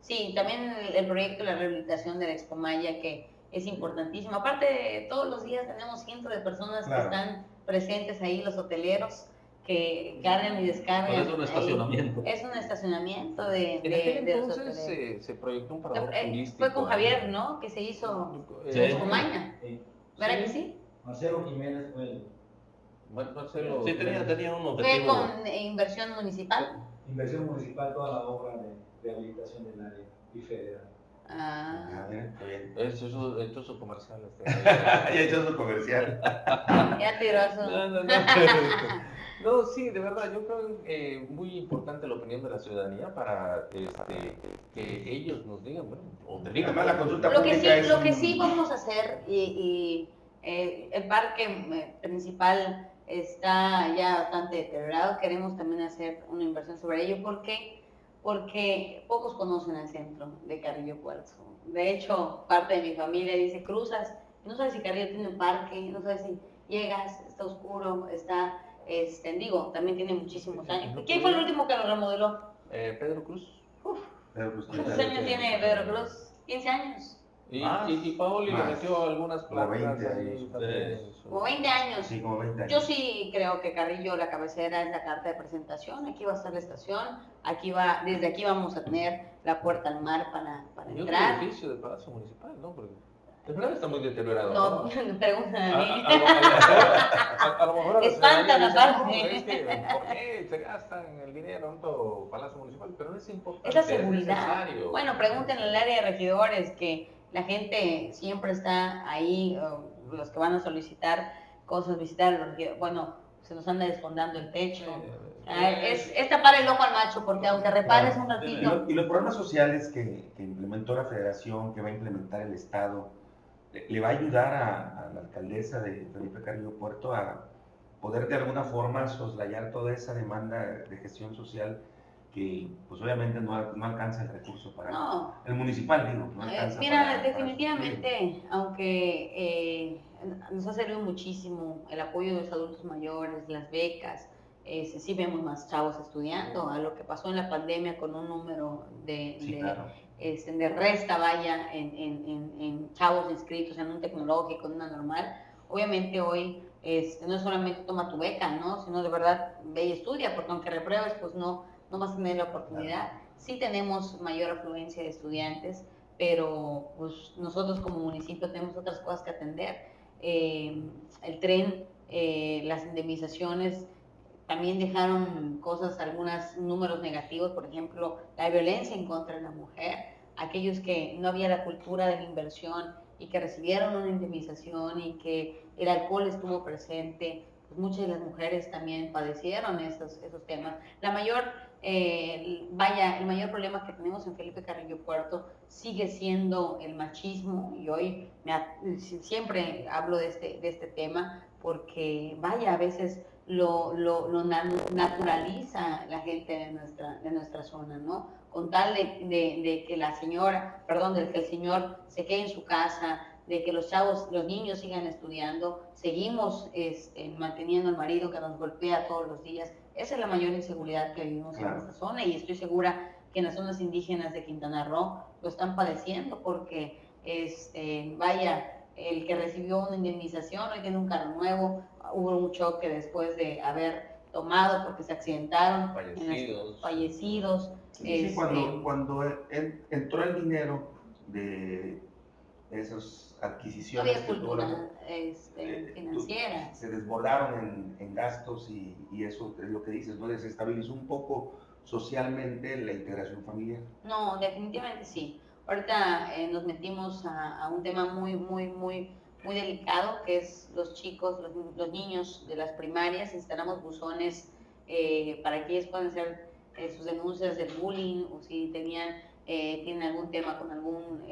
Sí, también el, el proyecto de la rehabilitación de la Expo Maya, que es importantísimo. Aparte, todos los días tenemos cientos de personas Claro. que están presentes ahí, los hoteleros, que cargan y descargan. Es un ahí. estacionamiento. Es un estacionamiento de, En de, aquel de los entonces se, se proyectó un parador Eh, turístico. Fue con. Javier, ¿no? Que se hizo Sí. Eh, Maya. Sí. ¿Verdad que sí? Marcelo Jiménez fue el Bueno, Marcelo, Sí, tenía, tenía un Fue objetivo. con eh, inversión municipal. inversión municipal, toda la obra de rehabilitación del área y federal. Ah, Ah, mira, está bien. Eso, eso, esto es su comercial. Este. ya hecho su comercial. ya tiró su. No, no, no. No, sí, de verdad, yo creo eh, muy importante la opinión de la ciudadanía para este, que ellos nos digan, bueno, o te digan. Además, la consulta Lo que sí, es lo que sí vamos a hacer y, y, eh, el parque eh, principal está ya bastante deteriorado. Queremos también hacer una inversión sobre ello. ¿Por qué? Porque pocos conocen el centro de Carrillo Puerto. De hecho, parte de mi familia dice cruzas, no sabes si Carrillo tiene un parque, no sabes si llegas, está oscuro, está, este, digo, también tiene muchísimos años. ¿Quién fue el último que lo remodeló? Eh, Pedro Cruz. Pero, pues, ¿Cuántos claro, años tiene Pedro Cruz? 15 años. Y, Más. y, y Paoli le metió algunas Como placas 20 ahí años. Como 20 años. Sí, como 20 años. Yo sí creo que Carrillo, la cabecera, es la carta de presentación. Aquí va a estar la estación. Aquí va, desde aquí vamos a tener la puerta al mar para, para Y entrar. edificio del Palacio Municipal, ¿no? Porque de verdad está muy deteriorado. No, ¿no? preguntan A, a a- mí. a lo- mejor- a- a lo mejor a la Espantan aparte. "No, es que, ¿Por qué se gastan el dinero en todo Palacio Municipal? Pero es importante. Es la seguridad. necesario. Bueno, pregúntenle al área de regidores que la gente siempre está ahí, o los que van a solicitar cosas, visitar. Bueno, se nos anda desfondando el techo. Ah, es, es tapar el ojo al macho, porque aunque repares un Y, ratito, lo- y los programas sociales que, que implementó la federación, que va a implementar el Estado, le, le va a ayudar a, a la alcaldesa de Felipe Carrillo Puerto a poder de alguna forma soslayar toda esa demanda de gestión social que pues obviamente no, no alcanza el recurso para no, el municipal, digo, no Eh, Mira, para- para definitivamente, aunque eh, nos ha servido muchísimo el apoyo de los adultos mayores, las becas, eh, sí- vemos más chavos estudiando, a lo que pasó en la pandemia con un número de, Sí, de, claro. este, de resta, vaya, en, en- en- en chavos inscritos en un tecnológico, en una normal. Obviamente hoy este, no solamente toma tu beca, ¿no? Sino de verdad ve y estudia, porque aunque repruebes, pues no, no vas a tener la oportunidad. Sí tenemos mayor afluencia de estudiantes, pero pues nosotros como municipio tenemos otras cosas que atender. Eh, el tren, eh, las indemnizaciones, también dejaron cosas, algunos números negativos, por ejemplo, la violencia en contra de la mujer, aquellos que no había la cultura de la inversión y que recibieron una indemnización y que el alcohol estuvo presente, pues muchas de las mujeres también padecieron esos, esos temas. La mayor, eh, vaya, el mayor problema que tenemos en Felipe Carrillo Puerto sigue siendo el machismo y hoy siempre hablo de este, de este tema porque, vaya, a veces lo, lo, lo na- naturaliza la gente de nuestra, de nuestra zona, ¿no? Con tal de, de- de que la señora, perdón, de que el señor se quede en su casa, de que los chavos, los niños sigan estudiando, seguimos este, manteniendo al marido que nos golpea todos los días. Esa es la mayor inseguridad que vivimos Claro. en esta zona y estoy segura que en las zonas indígenas de Quintana Roo lo están padeciendo porque, este, vaya, el que recibió una indemnización hoy tiene un carro nuevo, hubo un choque después de haber tomado porque se accidentaron, las- Fallecidos. fallecidos. Sí, sí, este, cuando, cuando en- entró el dinero de, esas No adquisiciones había que tuvo la- cultura este, eh, financiera. se desbordaron en, en gastos y, y eso es lo que dices, ¿no? Desestabilizó un poco socialmente la integración familiar. No, definitivamente sí. Ahorita eh, nos metimos a, a un tema muy, muy, muy, muy delicado, que es los chicos, los, los niños de las primarias. Instalamos buzones eh, para que ellos puedan hacer eh, sus denuncias del bullying o si tenían, eh, tienen algún tema con algún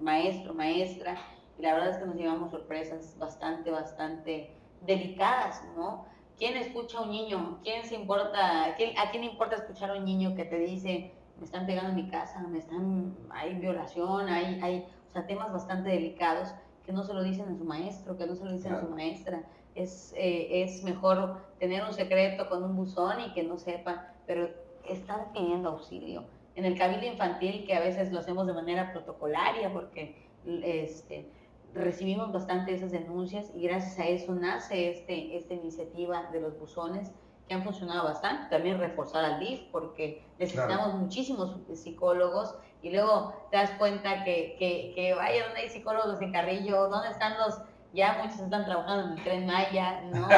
maestro, maestra. Y la verdad es que nos llevamos sorpresas bastante, bastante delicadas, ¿no? ¿Quién escucha a un niño? ¿Quién se importa? quién- ¿A quién le importa escuchar a un niño que te dice, me están pegando en mi casa, me están, hay violación, hay, hay, o sea, temas bastante delicados que no se lo dicen a su maestro, que no se lo dicen a su maestra. Es, eh, es mejor tener un secreto con un buzón y que no sepa, pero están pidiendo auxilio. En el cabildo infantil, que a veces lo hacemos de manera protocolaria, porque este, recibimos bastante esas denuncias y gracias a eso nace este, esta iniciativa de los buzones que han funcionado bastante. También reforzar al DIF porque necesitamos Claro. muchísimos psicólogos y luego te das cuenta que, que, que vaya, ¿dónde hay psicólogos en Carrillo? ¿Dónde están los, ya muchos están trabajando en el Tren Maya, ¿no?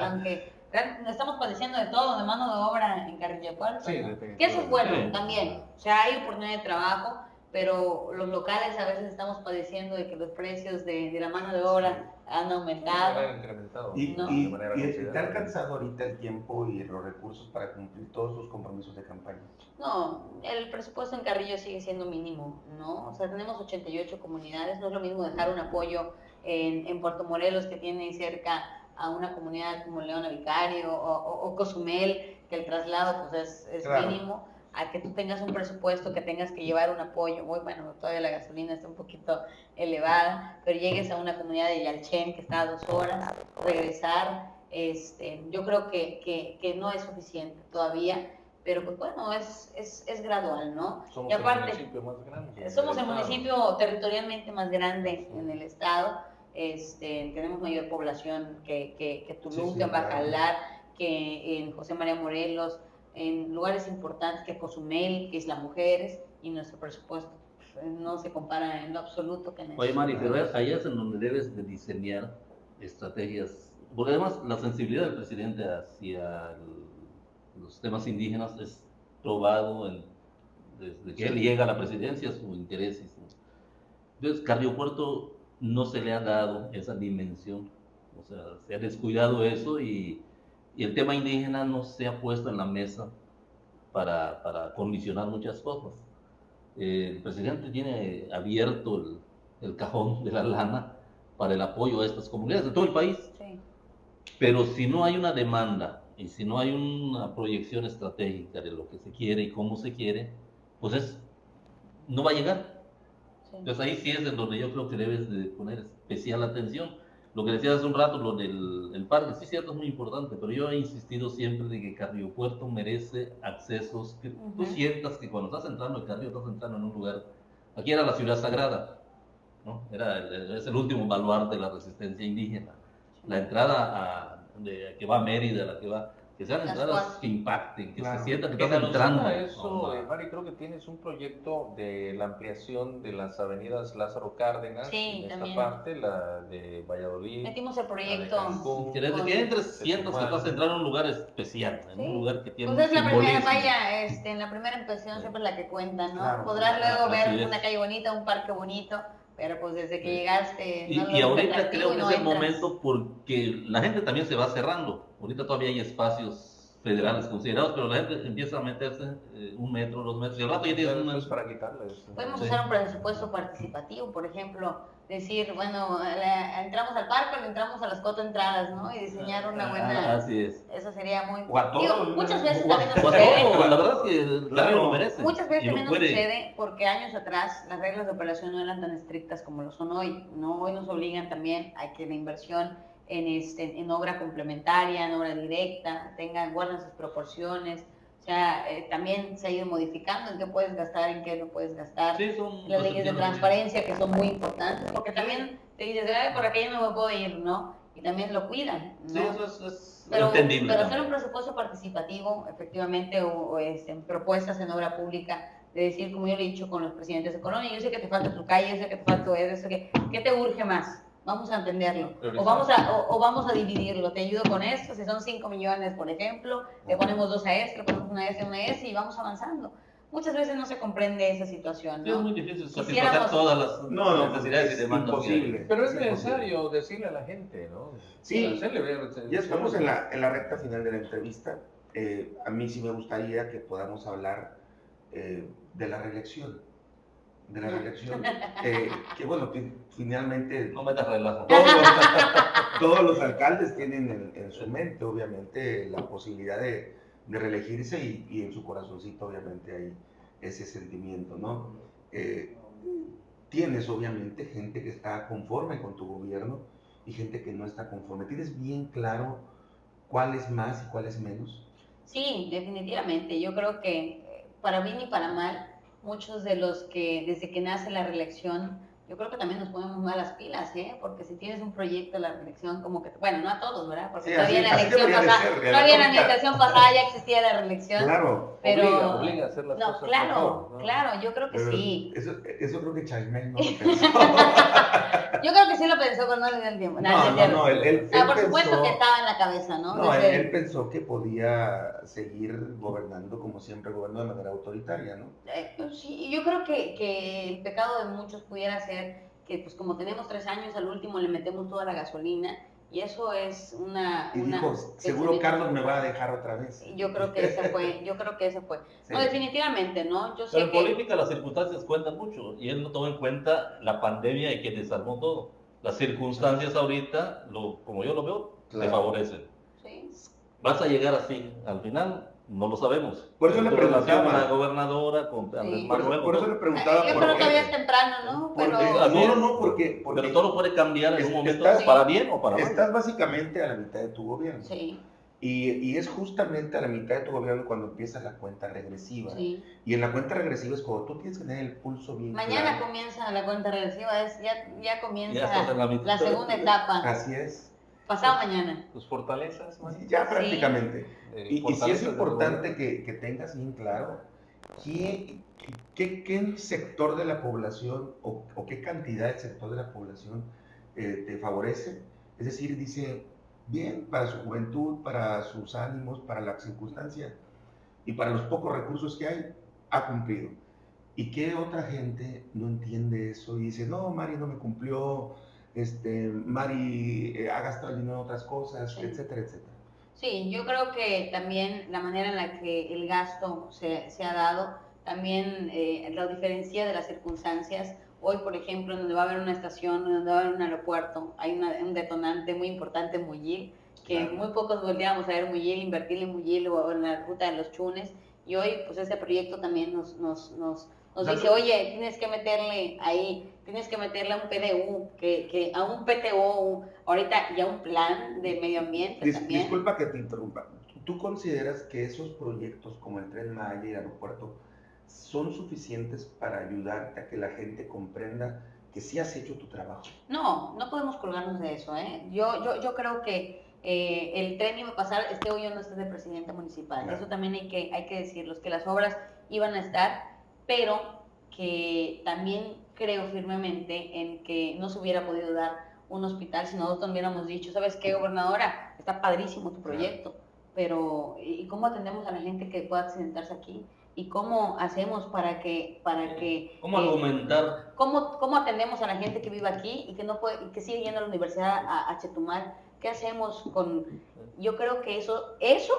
Aunque, estamos padeciendo de todo, de mano de obra en Carrillo Puerto, Sí. Que eso es bueno Sí. también. O sea, hay oportunidad de trabajo, pero los locales a veces estamos padeciendo de que los precios de, de la mano de obra han aumentado. incrementado. Y, No. y- y te ha considerable. alcanzado ahorita el tiempo y los recursos para cumplir todos sus compromisos de campaña. No, el presupuesto en Carrillo sigue siendo mínimo, ¿no? O sea, tenemos 88 comunidades, no es lo mismo dejar un apoyo en, en Puerto Morelos que tiene cerca a una comunidad como Leona Vicario o, o- o Cozumel, que el traslado pues es, es Claro. mínimo, a que tú tengas un presupuesto, que tengas que llevar un apoyo, muy bueno, todavía la gasolina está un poquito elevada, pero llegues a una comunidad de Yalchen que está a dos horas, regresar, este, yo creo que, que, que no es suficiente todavía, pero pues bueno, es, es, es gradual, ¿no? Somos y aparte, el municipio más grande. somos el municipio territorialmente más grande en el estado, este, tenemos mayor población que, que, que Tulum, Sí, sí, que claro. Bacalar, que en José María Morelos, en lugares importantes que Cozumel, que Isla Mujeres, y nuestro presupuesto pues, no se compara en lo absoluto con eso. Oye, Mari, pero ahí es en donde debes de diseñar estrategias, porque además la sensibilidad del presidente hacia el- los temas indígenas es probado en- desde que él llega a la presidencia, su interés. y su- Entonces, Carrillo Puerto no se le ha dado esa dimensión, o sea, se ha descuidado eso y, y el tema indígena no se ha puesto en la mesa para, para condicionar muchas cosas. Eh, el presidente tiene abierto el, el cajón de la lana para el apoyo a estas comunidades de todo el país, Sí. pero si no hay una demanda y si no hay una proyección estratégica de lo que se quiere y cómo se quiere, pues es, no va a llegar. Sí. Entonces ahí sí es en donde yo creo que debes de poner especial atención. Lo que decías hace un rato, lo del el parque, sí, cierto, es muy importante, pero yo he insistido siempre de que Carrillo Puerto merece accesos que tú sientas que cuando estás entrando en Carrillo estás entrando en un lugar. Aquí era la ciudad sagrada, ¿no? Era el- es el último baluarte de la resistencia indígena. La entrada a, de, que va a Mérida, la que va, que sean entradas que impacten, que Claro. se sienta que estás entrando. a eso, a eh, Mari, creo que tienes un proyecto de la ampliación de las avenidas Lázaro Cárdenas, Sí, en esta también. parte, la de Valladolid, Metimos el proyecto. Cancún. Que desde que entres sientas que Tuxtla. estás entrando en un lugar especial, en Sí. un lugar que tiene Pues es la primera, vaya, este, en la primera impresión siempre es la que cuenta, ¿no? Claro. Podrás luego Así ver es. una calle bonita, un parque bonito, pero pues desde que llegaste... Y, no y ahorita creo que no es el entras. momento porque la gente también se va cerrando. Ahorita todavía hay espacios federales considerados, pero la gente empieza a meterse eh, un metro, dos metros, y al rato ya tienes una... después para quitarles. Podemos Sí. usar un presupuesto participativo, por ejemplo, decir, bueno, la- entramos al parque, o entramos a las cuatro entradas, ¿no? Y diseñar una Ah, buena... así es. Eso sería muy... O a todos, Digo, ¿no? muchas veces O- también nos sucede... todo, la verdad es que el Claro. Carrillo lo merece. Muchas veces también nos sucede porque años atrás las reglas de operación no eran tan estrictas como lo son hoy. ¿no? Hoy nos obligan también a que la inversión en, este, en obra complementaria, en obra directa, tengan, guarden sus proporciones. O sea, eh, también se ha ido modificando en qué puedes gastar, en qué no puedes gastar. Sí, son Las leyes de transparencia que son muy importantes, porque también te dices, Ay, por aquí yo no me puedo ir, ¿no? Y también lo cuidan, ¿no? Sí, eso es, es Pero, entendible. pero hacer un presupuesto participativo, efectivamente, o, o, este, propuestas en obra pública de decir, como yo le he dicho con los presidentes de Colonia, yo sé que te falta tu calle, yo sé que te falta eso, que, ¿qué te urge más? Vamos a entenderlo. O vamos a, o, vamos a dividirlo. Te ayudo con esto. Si son 5 millones, por ejemplo, le ponemos dos a este, le ponemos una a este, una a este y vamos avanzando. Muchas veces no se comprende esa situación. ¿no? Es muy difícil satisfacer todas las no, necesidades y demandas. Imposible. Pero es, necesario decirle a la gente, ¿no? Sí, ya estamos en la, en la recta final de la entrevista. Eh, a mí sí me gustaría que podamos hablar eh, de la reelección. De la reelección. Eh, que bueno, finalmente. No metas relajo. Todos, los alcaldes tienen en, su mente, obviamente, la posibilidad de, de reelegirse y, y, en su corazoncito, obviamente, hay ese sentimiento, ¿no? Eh, tienes, obviamente, gente que está conforme con tu gobierno y gente que no está conforme. ¿Tienes bien claro cuál es más y cuál es menos? Sí, definitivamente. Yo creo que para bien y para mal, muchos de los que desde que nace la reelección yo creo que también nos ponemos mal las pilas, ¿eh? Porque si tienes un proyecto de la reelección, como que, bueno, no a todos, ¿verdad? Porque todavía en la elección pasada, todavía en la administración pasada ya existía la reelección. Claro, pero, obliga, obliga a hacer las no, cosas claro, mejor, ¿no? claro, yo creo que sí. Eso, eso creo que Chaimel no lo pensó. Yo creo que sí lo pensó, pero no le dio el tiempo. No, no, no, él, él, ah, por supuesto que estaba en la cabeza, ¿no? No, él, él, pensó que podía seguir gobernando como siempre gobernó de manera autoritaria, ¿no? Eh, sí, yo creo que, que el pecado de muchos pudiera ser que pues como tenemos tres años, al último le metemos toda la gasolina y eso es una... Y una dijo, seguro Carlos me va a dejar otra vez. Yo creo que ese fue, yo creo que ese fue. Sí. No, definitivamente, ¿no? Yo sé Pero en que... política las circunstancias cuentan mucho y él no tomó en cuenta la pandemia y que desarmó todo. Las circunstancias ahorita, lo, como yo lo veo, Claro. te favorecen. Sí. Vas a llegar así, al final no lo sabemos. Por eso le preguntaba. la gobernadora, con Andrés Por eso, Manuel, por eso le preguntaba Yo por creo que es temprano, ¿no? Porque- Pero... no, no, no, porque, porque pero todo puede cambiar en un momento estás- para bien o para mal. estás básicamente a la mitad de tu gobierno. Sí, Y, y es justamente a la mitad de tu gobierno cuando empieza la cuenta regresiva. sí. Y en la cuenta regresiva es cuando tú tienes que tener el pulso bien Mañana claro. comienza la cuenta regresiva, es, ya, ya comienza Ya la segunda etapa. Así es. Pasado mañana. Tus fortalezas, man. Ya prácticamente. Eh, Y, y sí es importante que, que tengas bien claro qué, qué, qué sector de la población o, o qué cantidad del sector de la población eh, te favorece. Es decir, dice, bien, para su juventud, para sus ánimos, para la circunstancia y para los pocos recursos que hay, ha cumplido. ¿Y qué otra gente no entiende eso y dice, no, Mari no me cumplió, este, Mari eh, ha gastado el dinero en otras cosas, Sí. etcétera, etcétera? Sí, yo creo que también la manera en la que el gasto se, se ha dado, también eh, la diferencia de las circunstancias. Hoy, por ejemplo, donde va a haber una estación, donde va a haber un aeropuerto, hay una- un detonante muy importante en Muyil, que Claro. muy pocos volteamos a ver Muyil, invertir en Muyil o en la ruta de los chunes. Y hoy, pues ese proyecto también nos, nos, nos, nos dice, oye, tienes que meterle ahí, tienes que meterle a un PDU, que, que a un PTO, ahorita ya un plan de medio ambiente Dis- también. disculpa que te interrumpa. ¿Tú consideras que esos proyectos como el Tren Maya y el aeropuerto son suficientes para ayudarte a que la gente comprenda que sí has hecho tu trabajo? No, no podemos colgarnos de eso, ¿eh? Yo, yo, yo creo que eh, el tren iba a pasar, esté hoy o no esté de presidente municipal. Claro. Eso también hay que, hay que decirlo, que las obras iban a estar, pero que también creo firmemente en que no se hubiera podido dar un hospital si nosotros hubiéramos dicho, ¿sabes qué, gobernadora? Está padrísimo tu proyecto, pero ¿y cómo atendemos a la gente que pueda accidentarse aquí? ¿Y cómo hacemos para que, para que ¿Cómo eh, argumentar? ¿Cómo, ¿Cómo atendemos a la gente que vive aquí y que no puede, y que sigue yendo a la universidad a, a Chetumal? ¿Qué hacemos con...? Yo creo que eso, eso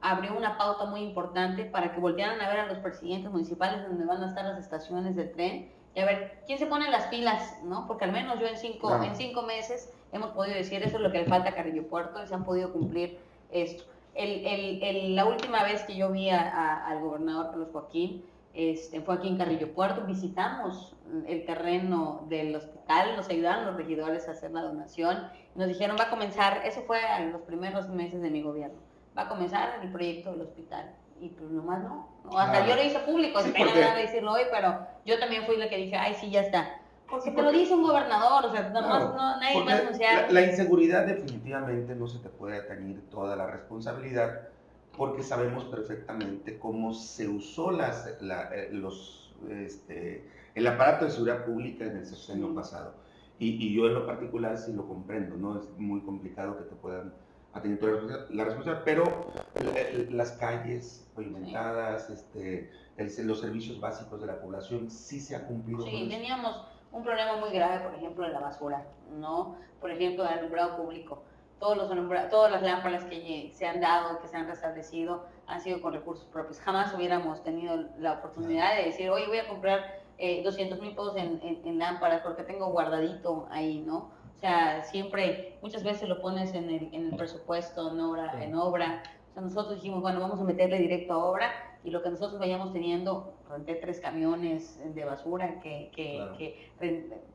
abrió una pauta muy importante para que voltearan a ver a los presidentes municipales donde van a estar las estaciones del tren y a ver quién se pone las pilas, ¿no? Porque al menos yo en cinco, Claro. en cinco meses hemos podido decir eso es lo que le falta a Carrillo Puerto y se han podido cumplir esto. El, el, el- la última vez que yo vi a- a- al gobernador Carlos Joaquín, este, fue aquí en Carrillo Puerto, visitamos el terreno del hospital, nos ayudaron los regidores a hacer la donación, nos dijeron va a comenzar, eso fue en los primeros meses de mi gobierno, va a comenzar el proyecto del hospital. Y pues nomás no, no, hasta Claro. yo lo hice público, Sí, pena nada decirlo hoy, pero yo también fui la que dije, ay sí, ya está. Porque te lo dice un gobernador, o sea, nomás Claro, no, nadie va a anunciar. la, la inseguridad definitivamente no se te puede atañir toda la responsabilidad porque sabemos perfectamente cómo se usó las, la, eh, los, este, el aparato de seguridad pública en el sexenio pasado. Y, y yo en lo particular sí lo comprendo, ¿no? Es muy complicado que te puedan atender toda la responsabilidad- pero la- las calles pavimentadas, este, el- los servicios básicos de la población sí se ha cumplido. con Sí, eso. teníamos un problema muy grave, por ejemplo, de la basura, ¿no? Por ejemplo, del alumbrado público. Todos los alumbra- todas las lámparas que se han dado, que se han restablecido, han sido con recursos propios. Jamás hubiéramos tenido la oportunidad de decir, oye, voy a comprar eh, 200 mil pesos en, en- en lámparas porque tengo guardadito ahí, ¿no? O sea, siempre, muchas veces lo pones en el, en el presupuesto, en obra, Sí. en obra. O sea, nosotros dijimos, bueno, vamos a meterle directo a obra y lo que nosotros vayamos teniendo, renté tres camiones de basura que, que, Claro. que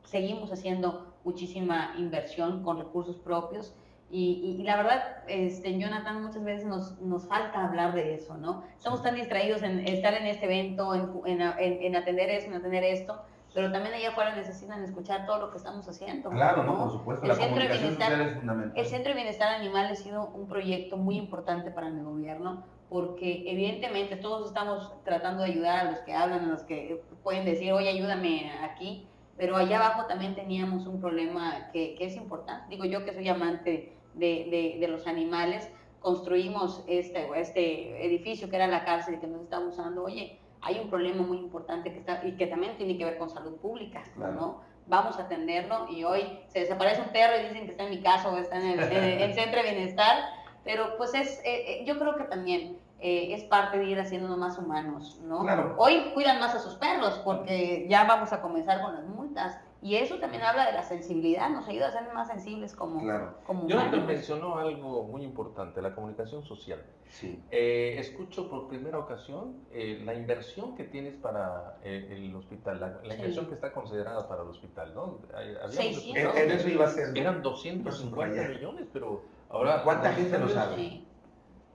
seguimos haciendo muchísima inversión con recursos propios. Y, y- y la verdad, este, Jonathan, muchas veces nos, nos falta hablar de eso, ¿no? Estamos tan distraídos en estar en este evento, en, en, en- en atender eso, en atender esto, pero también allá afuera necesitan escuchar todo lo que estamos haciendo. Claro, no, por supuesto, El la centro de comunicación bienestar- social es fundamental. El Centro de Bienestar Animal ha sido un proyecto muy importante para mi gobierno porque evidentemente todos estamos tratando de ayudar a los que hablan, a los que pueden decir, oye, ayúdame aquí, pero allá abajo también teníamos un problema que, que es importante. Digo yo que soy amante de, de- de los animales, construimos este, este edificio que era la cárcel que nos está usando, oye, hay un problema muy importante que está, y que también tiene que ver con salud pública, Claro. ¿no? Vamos a atenderlo y hoy se desaparece un perro y dicen que está en mi casa o está en el, en el- el centro de bienestar, pero pues es, eh, eh, yo creo que también eh, es parte de ir haciéndonos más humanos, ¿no? Claro. Hoy cuidan más a sus perros porque ya vamos a comenzar con las multas y eso también habla de la sensibilidad, nos ayuda a ser más sensibles como, Claro, como Jonathan humanos. mencionó algo muy importante, la comunicación social. sí. Eh, escucho por primera ocasión eh, la inversión que tienes para eh, el hospital, la, la Sí. inversión que está considerada para el hospital, ¿no? Hay- habíamos 600. escuchado En, eso iba a ser. Eran 250 Subrayar. millones, pero ahora... ¿Cuánta gente lo sabe? Sí.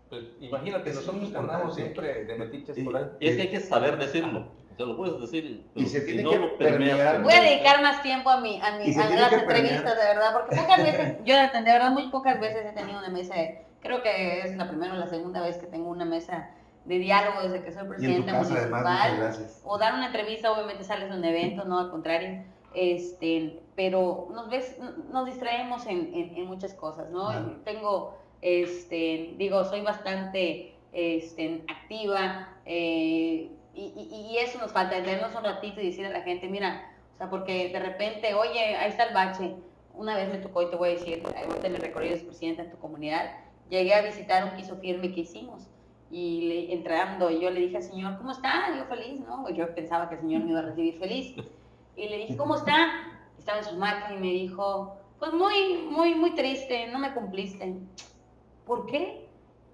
Pues, imagínate, Es nosotros andamos siempre de metiches por ahí. Y es que hay que saber decirlo. Se lo puedes decir. Y se pero tiene si que lo permeas permear. con- Voy a dedicar más tiempo a, mi, a, mi, a las entrevistas, de verdad, porque pocas veces, yo de verdad muy pocas veces he tenido una mesa, de- creo que es la primera o la segunda vez que tengo una mesa de diálogo desde que soy presidenta casa, municipal. gracias. o dar una entrevista, obviamente sales de un evento, no al contrario, este, pero nos ves, nos distraemos en, en- en muchas cosas, ¿no? Claro. Tengo, este, digo, soy bastante este, activa eh, y, y- eso nos falta, detenernos un ratito y decir a la gente, mira, o sea, porque de repente, oye, ahí está el bache. Una vez me tocó y te voy a decir, ahorita en el recorrido de presidenta en tu comunidad, llegué a visitar un piso firme que hicimos y le- entrando yo le dije al señor, ¿cómo está? Yo feliz, ¿no? Yo pensaba que el señor me iba a recibir feliz. Y le dije, ¿cómo está? Estaba en su máquina y me dijo, pues muy, muy, muy triste, no me cumpliste. ¿Por qué?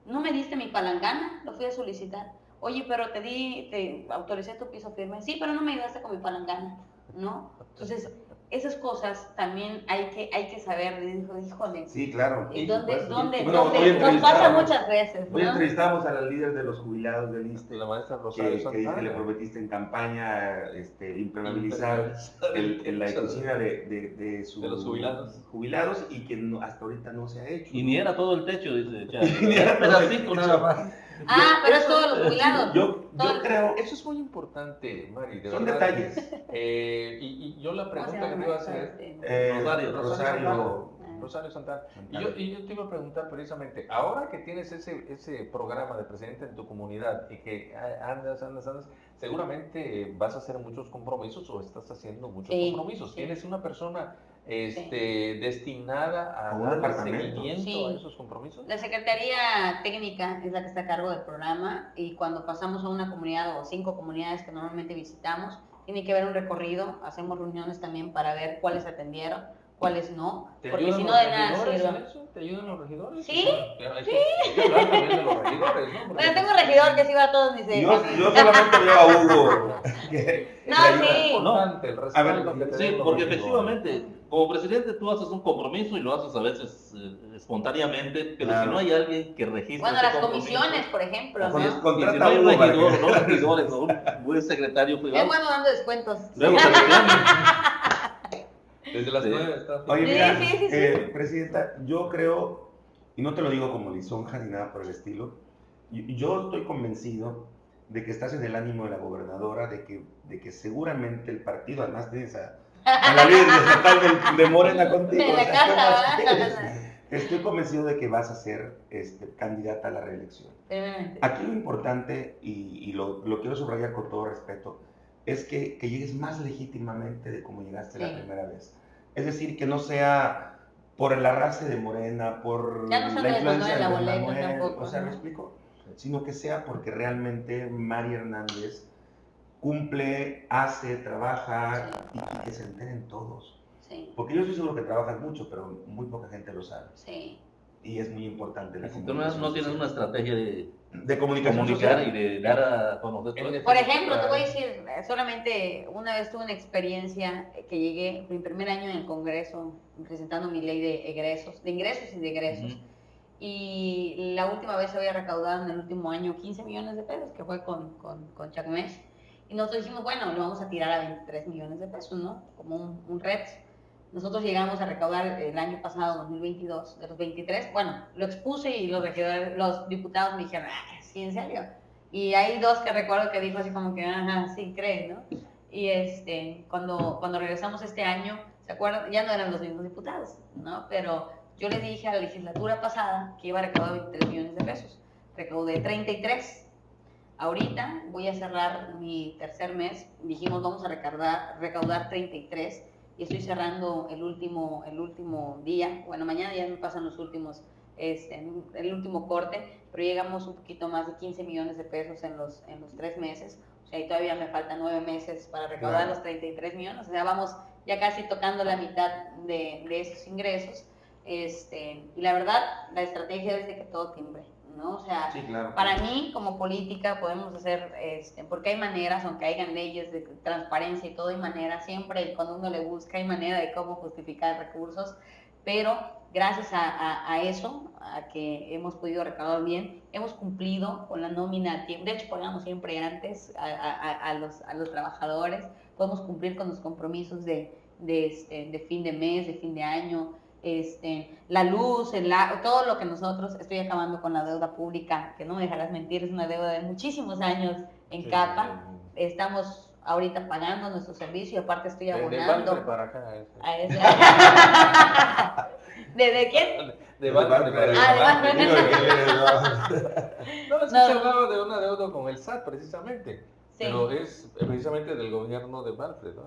No me diste mi palangana, lo fui a solicitar. Oye, pero te di, te autoricé tu piso firme. Sí, pero no me ayudaste con mi palangana, ¿no? Entonces, esas cosas también hay que, hay que saber, dijo, híjole, Sí, claro. ¿y ¿dónde, supuesto. dónde, Bueno, dónde? hoy Nos pasa muchas veces, Hoy ¿no? entrevistamos a la líder de los jubilados del ISTE, La maestra Rosario que, que dice que le prometiste en campaña este, impermeabilizar el, el- la cocina de, de, de sus De los jubilados. jubilados y que no- hasta ahorita no se ha hecho. Y ni era todo el techo, dice. Ya, Ni era un todo el pedacito techo. nada más. Ah, pero es todos los jubilados. Yo, creo, Eso es muy importante, Mari, de son verdad. detalles. Eh, y, y yo la ¿Cómo se pregunta que te iba a hacer, este? Eh, Rosario. Rosario, Rosario Santana, y yo, y yo te iba a preguntar precisamente, ahora que tienes ese, ese programa de presidente en tu comunidad y que a- andas, andas, andas, seguramente eh, vas a hacer muchos compromisos o estás haciendo muchos Sí, compromisos. sí. ¿Tienes una persona este, destinada a A un dar departamento. seguimiento Sí. a esos compromisos? La Secretaría Técnica es la que está a cargo del programa y cuando pasamos a una comunidad o cinco comunidades que normalmente visitamos, tiene que haber un recorrido, hacemos reuniones también para ver cuáles atendieron, cuáles no, ¿Te porque ayudan si no los de nada sirve. eso? ¿Te ayudan los regidores? Sí, O sea, hay que- hay que hablar también de los regidores, ¿no? Porque- Bueno, tengo un regidor que sí va a todos mis... yo, yo solamente veo a Hugo. que- No, sí. el A ver, te Sí, porque efectivamente, como presidente tú haces un compromiso y lo haces a veces eh, espontáneamente, pero Claro. si no hay alguien que registre Bueno, ese las comisiones, por ejemplo, ¿no? Y si Contrata no hay un regidor, que- no regidores, o un buen secretario Es privado, bueno dando descuentos. luego se reclaman. Desde las Sí. nueve está. Oye, Sí, mira, sí, sí, sí. eh, Presidenta, yo creo, y no te lo digo como lisonja ni nada por el estilo, Yo estoy convencido de que estás en el ánimo de la gobernadora, de que, de que seguramente el partido, además tienes a, a la líder estatal de, de Morena contigo. Estoy convencido de que vas a ser este, candidata a la reelección. Aquí lo importante, y, y lo, lo quiero subrayar con todo respeto, es que, que llegues más legítimamente de como llegaste la primera vez. Es decir, que no sea por el arrastre de Morena, por Ya no sea la influencia de la boleta Manuel, tampoco, o sea, ¿me ¿no? explico? Sino que sea porque realmente Mari Hernández cumple, hace, trabaja y, y que se enteren todos. Sí, Porque yo estoy seguro que trabajas mucho, pero muy poca gente lo sabe. sí. Y es muy importante la Si tú no, tienes una estrategia de de comunicación comunicar social. y de dar a conocer. Por ejemplo, te voy a decir, eh, solamente una vez tuve una experiencia que llegué mi primer año en el Congreso presentando mi ley de egresos, de ingresos y de egresos. Y la última vez había recaudado en el último año 15 millones de pesos, que fue con, con, con Chacmés. Y nosotros dijimos, bueno, lo vamos a tirar a 23 millones de pesos, ¿no? Como un, un reto. Nosotros llegamos a recaudar el año pasado, 2022, de los 23. Bueno, lo expuse y los, los diputados me dijeron, ah, sí, en serio. Y hay dos que recuerdo que dijo así como que, ajá, sí, creen, ¿no? Y este, cuando, cuando regresamos este año, ¿se acuerdan? Ya no eran los mismos diputados, ¿no? Pero yo le dije a la legislatura pasada que iba a recaudar 23 millones de pesos. Recaudé 33. Ahorita voy a cerrar mi tercer mes. Dijimos vamos a recaudar, recaudar 33 y estoy cerrando el último, el último día. Bueno, mañana ya me pasan los últimos, este, el último corte, pero llegamos un poquito más de 15 millones de pesos en los, en los tres meses. O sea, y todavía me faltan nueve meses para recaudar Claro. los 33 millones. O sea, vamos ya casi tocando la mitad de, de esos ingresos. Este, y la verdad, la estrategia es de que todo timbre, ¿no? O sea, Sí, claro. para mí, como política, podemos hacer, este, porque hay maneras, aunque hayan leyes de transparencia y todo, hay maneras, siempre cuando uno le busca, hay manera de cómo justificar recursos, pero gracias a, a- a eso, a que hemos podido recaudar bien, hemos cumplido con la nómina de hecho pagamos siempre antes a, a- a- a los, a los trabajadores, podemos cumplir con los compromisos de, de, este, de fin de mes, de fin de año, este, la luz, el todo lo que nosotros, estoy acabando con la deuda pública, que no me dejarás mentir, es una deuda de muchísimos años en Sí, capa. sí, Estamos ahorita pagando nuestro servicio y aparte estoy De, de abonando Valtre para acá. a ese. ¿De, de quién? De para de acá. No, No. se hablaba de una deuda con el SAT precisamente. Sí. Pero es precisamente del gobierno de Valtre, ¿no?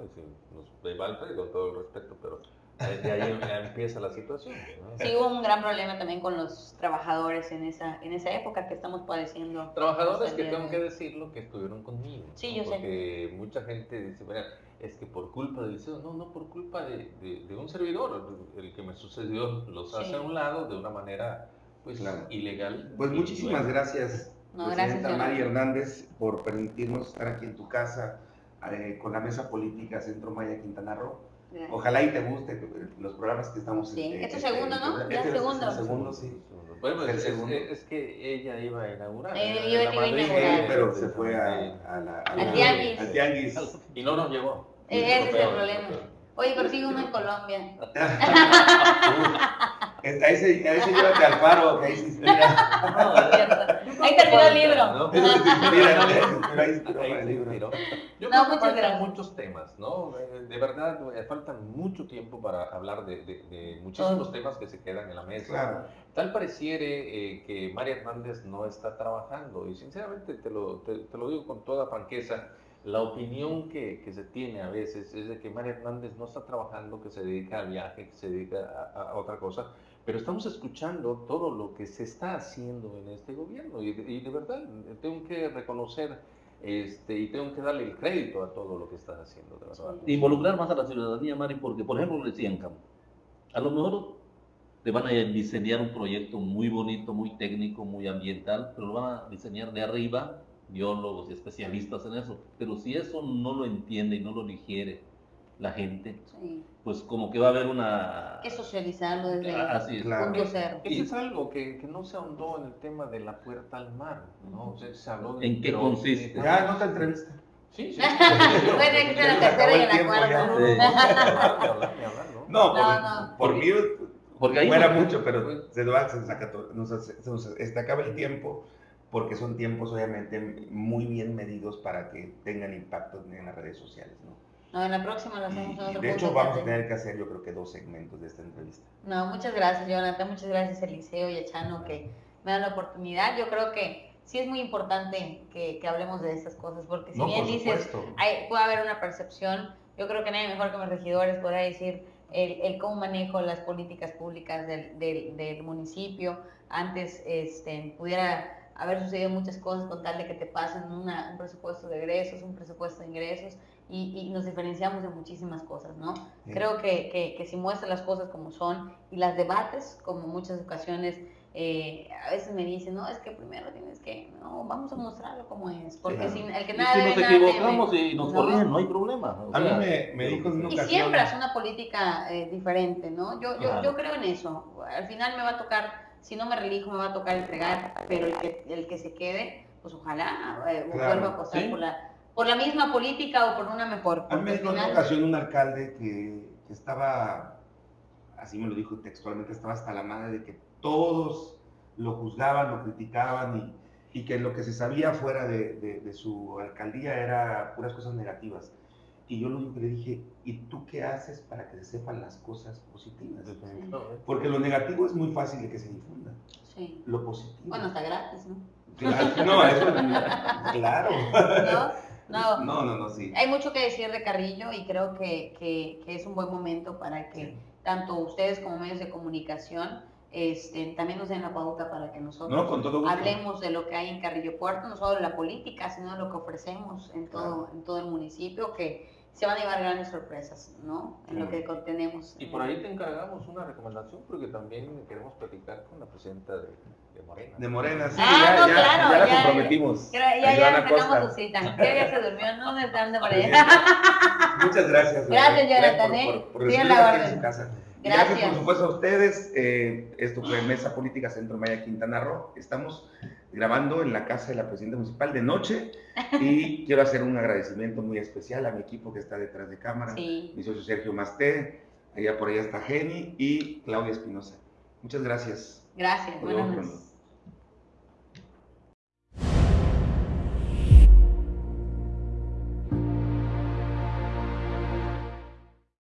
De Valtre, con todo el respeto, pero eh, de ahí ya empieza la situación. ¿no? Sí, hubo un gran problema también con los trabajadores en esa, en esa época que estamos padeciendo. Trabajadores que tengo que decirlo que estuvieron conmigo. Sí, ¿no? yo sé. Porque mucha gente dice, "Mira, es que por culpa del liceo, no, no por culpa de, de- de un servidor, el que me sucedió los hace Sí. a un lado de una manera pues Claro. ilegal. Pues muchísimas gracias, No, Presidenta gracias, Mari Jonathan. Hernández, por permitirnos estar aquí en tu casa eh, con la mesa política Centro Maya Quintana Roo. Gracias. Ojalá y te guste eh, los programas que estamos Sí, eh, este eh, segundo, eh, ¿no? este Ya es el segundo. segundo, sí. Bueno, El es, segundo. es- es que ella iba a inaugurar. Eh, iba- a inaugurar. Sí, pero se fue a, a la, a Al la- tianguis. al tianguis. Y no nos llegó. Eh, Ese es el problema. Oye, pero sigue uno en Colombia. A ese, a ese llévate al faro, que ahí se inspira. No, Es cierto. Ahí terminó el libro. ¿no? Ahí libro. Yo creo que faltan gracias. muchos temas, ¿no? De verdad, eh, faltan mucho tiempo para hablar de, de- de muchísimos Todo. temas que se quedan en la mesa. Claro. Tal pareciere eh, que María Hernández no está trabajando y sinceramente te lo, te, te lo digo con toda franqueza, la opinión que, que se tiene a veces es de que María Hernández no está trabajando, que se dedica al viaje, que se dedica a, a otra cosa, pero estamos escuchando todo lo que se está haciendo en este gobierno y, de verdad tengo que reconocer este, y tengo que darle el crédito a todo lo que está haciendo, de verdad. involucrar más a la ciudadanía, Mari, porque, por ejemplo, decían, Cam, a lo mejor te van a diseñar un proyecto muy bonito, muy técnico, muy ambiental, pero lo van a diseñar de arriba, biólogos y especialistas en eso. Pero si eso no lo entiende y no lo digiere la gente, Sí. pues como que va a haber una... Que socializarlo desde Ah, Así es. Claro. punto cero. Eso es algo que, que no se ahondó en el tema de la puerta al mar, ¿no? O sea, se habló de- ¿En qué consiste? Ya, no te entrevista. Sí, sí. Bueno, hay que ser la tercera y en la cuarta. ¿no? No, por, No, no. por mí Porque ahí fuera no- mucho, pero se, va, se, saca todo, nos, hace- se nos este, acaba el tiempo. porque son tiempos obviamente muy bien medidos para que tengan impacto en las redes sociales, ¿no? No, en la próxima lo hacemos Y, en otro de hecho, vamos a tener que hacer yo creo que dos segmentos de esta entrevista. No, muchas gracias, Jonathan. Muchas gracias, Eliseo y a Chano, que me dan la oportunidad. Yo creo que sí es muy importante que, que hablemos de estas cosas, porque si no, bien por dices, hay- puede haber una percepción, yo creo que nadie mejor que mis regidores podrá decir el, el cómo manejo las políticas públicas del, del, del municipio. Antes este, pudiera haber sucedido muchas cosas con tal de que te pasen una- un presupuesto de egresos, un presupuesto de ingresos, y, y nos diferenciamos de muchísimas cosas, ¿no? Sí. Creo que, que, que si muestras las cosas como son y las debates, como muchas ocasiones eh, a veces me dicen, no, es que primero tienes que, no, vamos a mostrarlo como es, porque Claro. si, el que Y nada si nos nada equivocamos y nos No. corrigen, no hay problema. o A mí me, me dijo en una Y siembras una política eh, diferente, ¿no? Yo, yo, Claro. yo creo en eso. Al final me va a tocar, si no me relijo, me va a tocar entregar, pero el que, el que se quede, pues ojalá eh, Claro, vuelva a apostar sí. por, la, por la misma política o por una mejor. A mí me dijo en una ocasión un alcalde que, que estaba, así me lo dijo textualmente, estaba hasta la madre de que todos lo juzgaban, lo criticaban y, y que lo que se sabía fuera de, de- de su alcaldía era puras cosas negativas. Y yo lo único que le dije, ¿y tú qué haces para que se sepan las cosas positivas? Porque lo negativo es muy fácil de que se difunda, Sí. lo positivo. Bueno, está gratis, ¿no? Claro, no, eso, claro. ¿No? No. No, no, no, sí. Hay mucho que decir de Carrillo y creo que, que- que es un buen momento para que tanto ustedes como medios de comunicación este, también nos den la pauta para que nosotros No, con todo gusto. hablemos de lo que hay en Carrillo Puerto, no solo de la política, sino de lo que ofrecemos en todo, en todo el municipio, que se van a llevar grandes sorpresas, ¿no? En lo que contenemos. Y por ahí te encargamos una recomendación porque también queremos platicar con la presidenta de, de Morena. De Morena, sí, Ah, ya, no, ya, claro, ya la ya, comprometimos. Ya, ya, ya sacamos su cita. Ya, ya se durmió, no me están de por allá. Muchas gracias. Gracias, Jonathan, por, ¿eh? por, por la aquí en su casa. Gracias, Gracias. por supuesto, a ustedes. Eh, esto fue Mesa Política Centro Maya Quintana Roo. Estamos grabando en la casa de la presidenta municipal de noche y quiero hacer un agradecimiento muy especial a mi equipo que está detrás de cámara, Sí. mi socio Sergio Masté, allá por allá está Jenny y Claudia Espinosa. Muchas gracias. Gracias, buenas noches.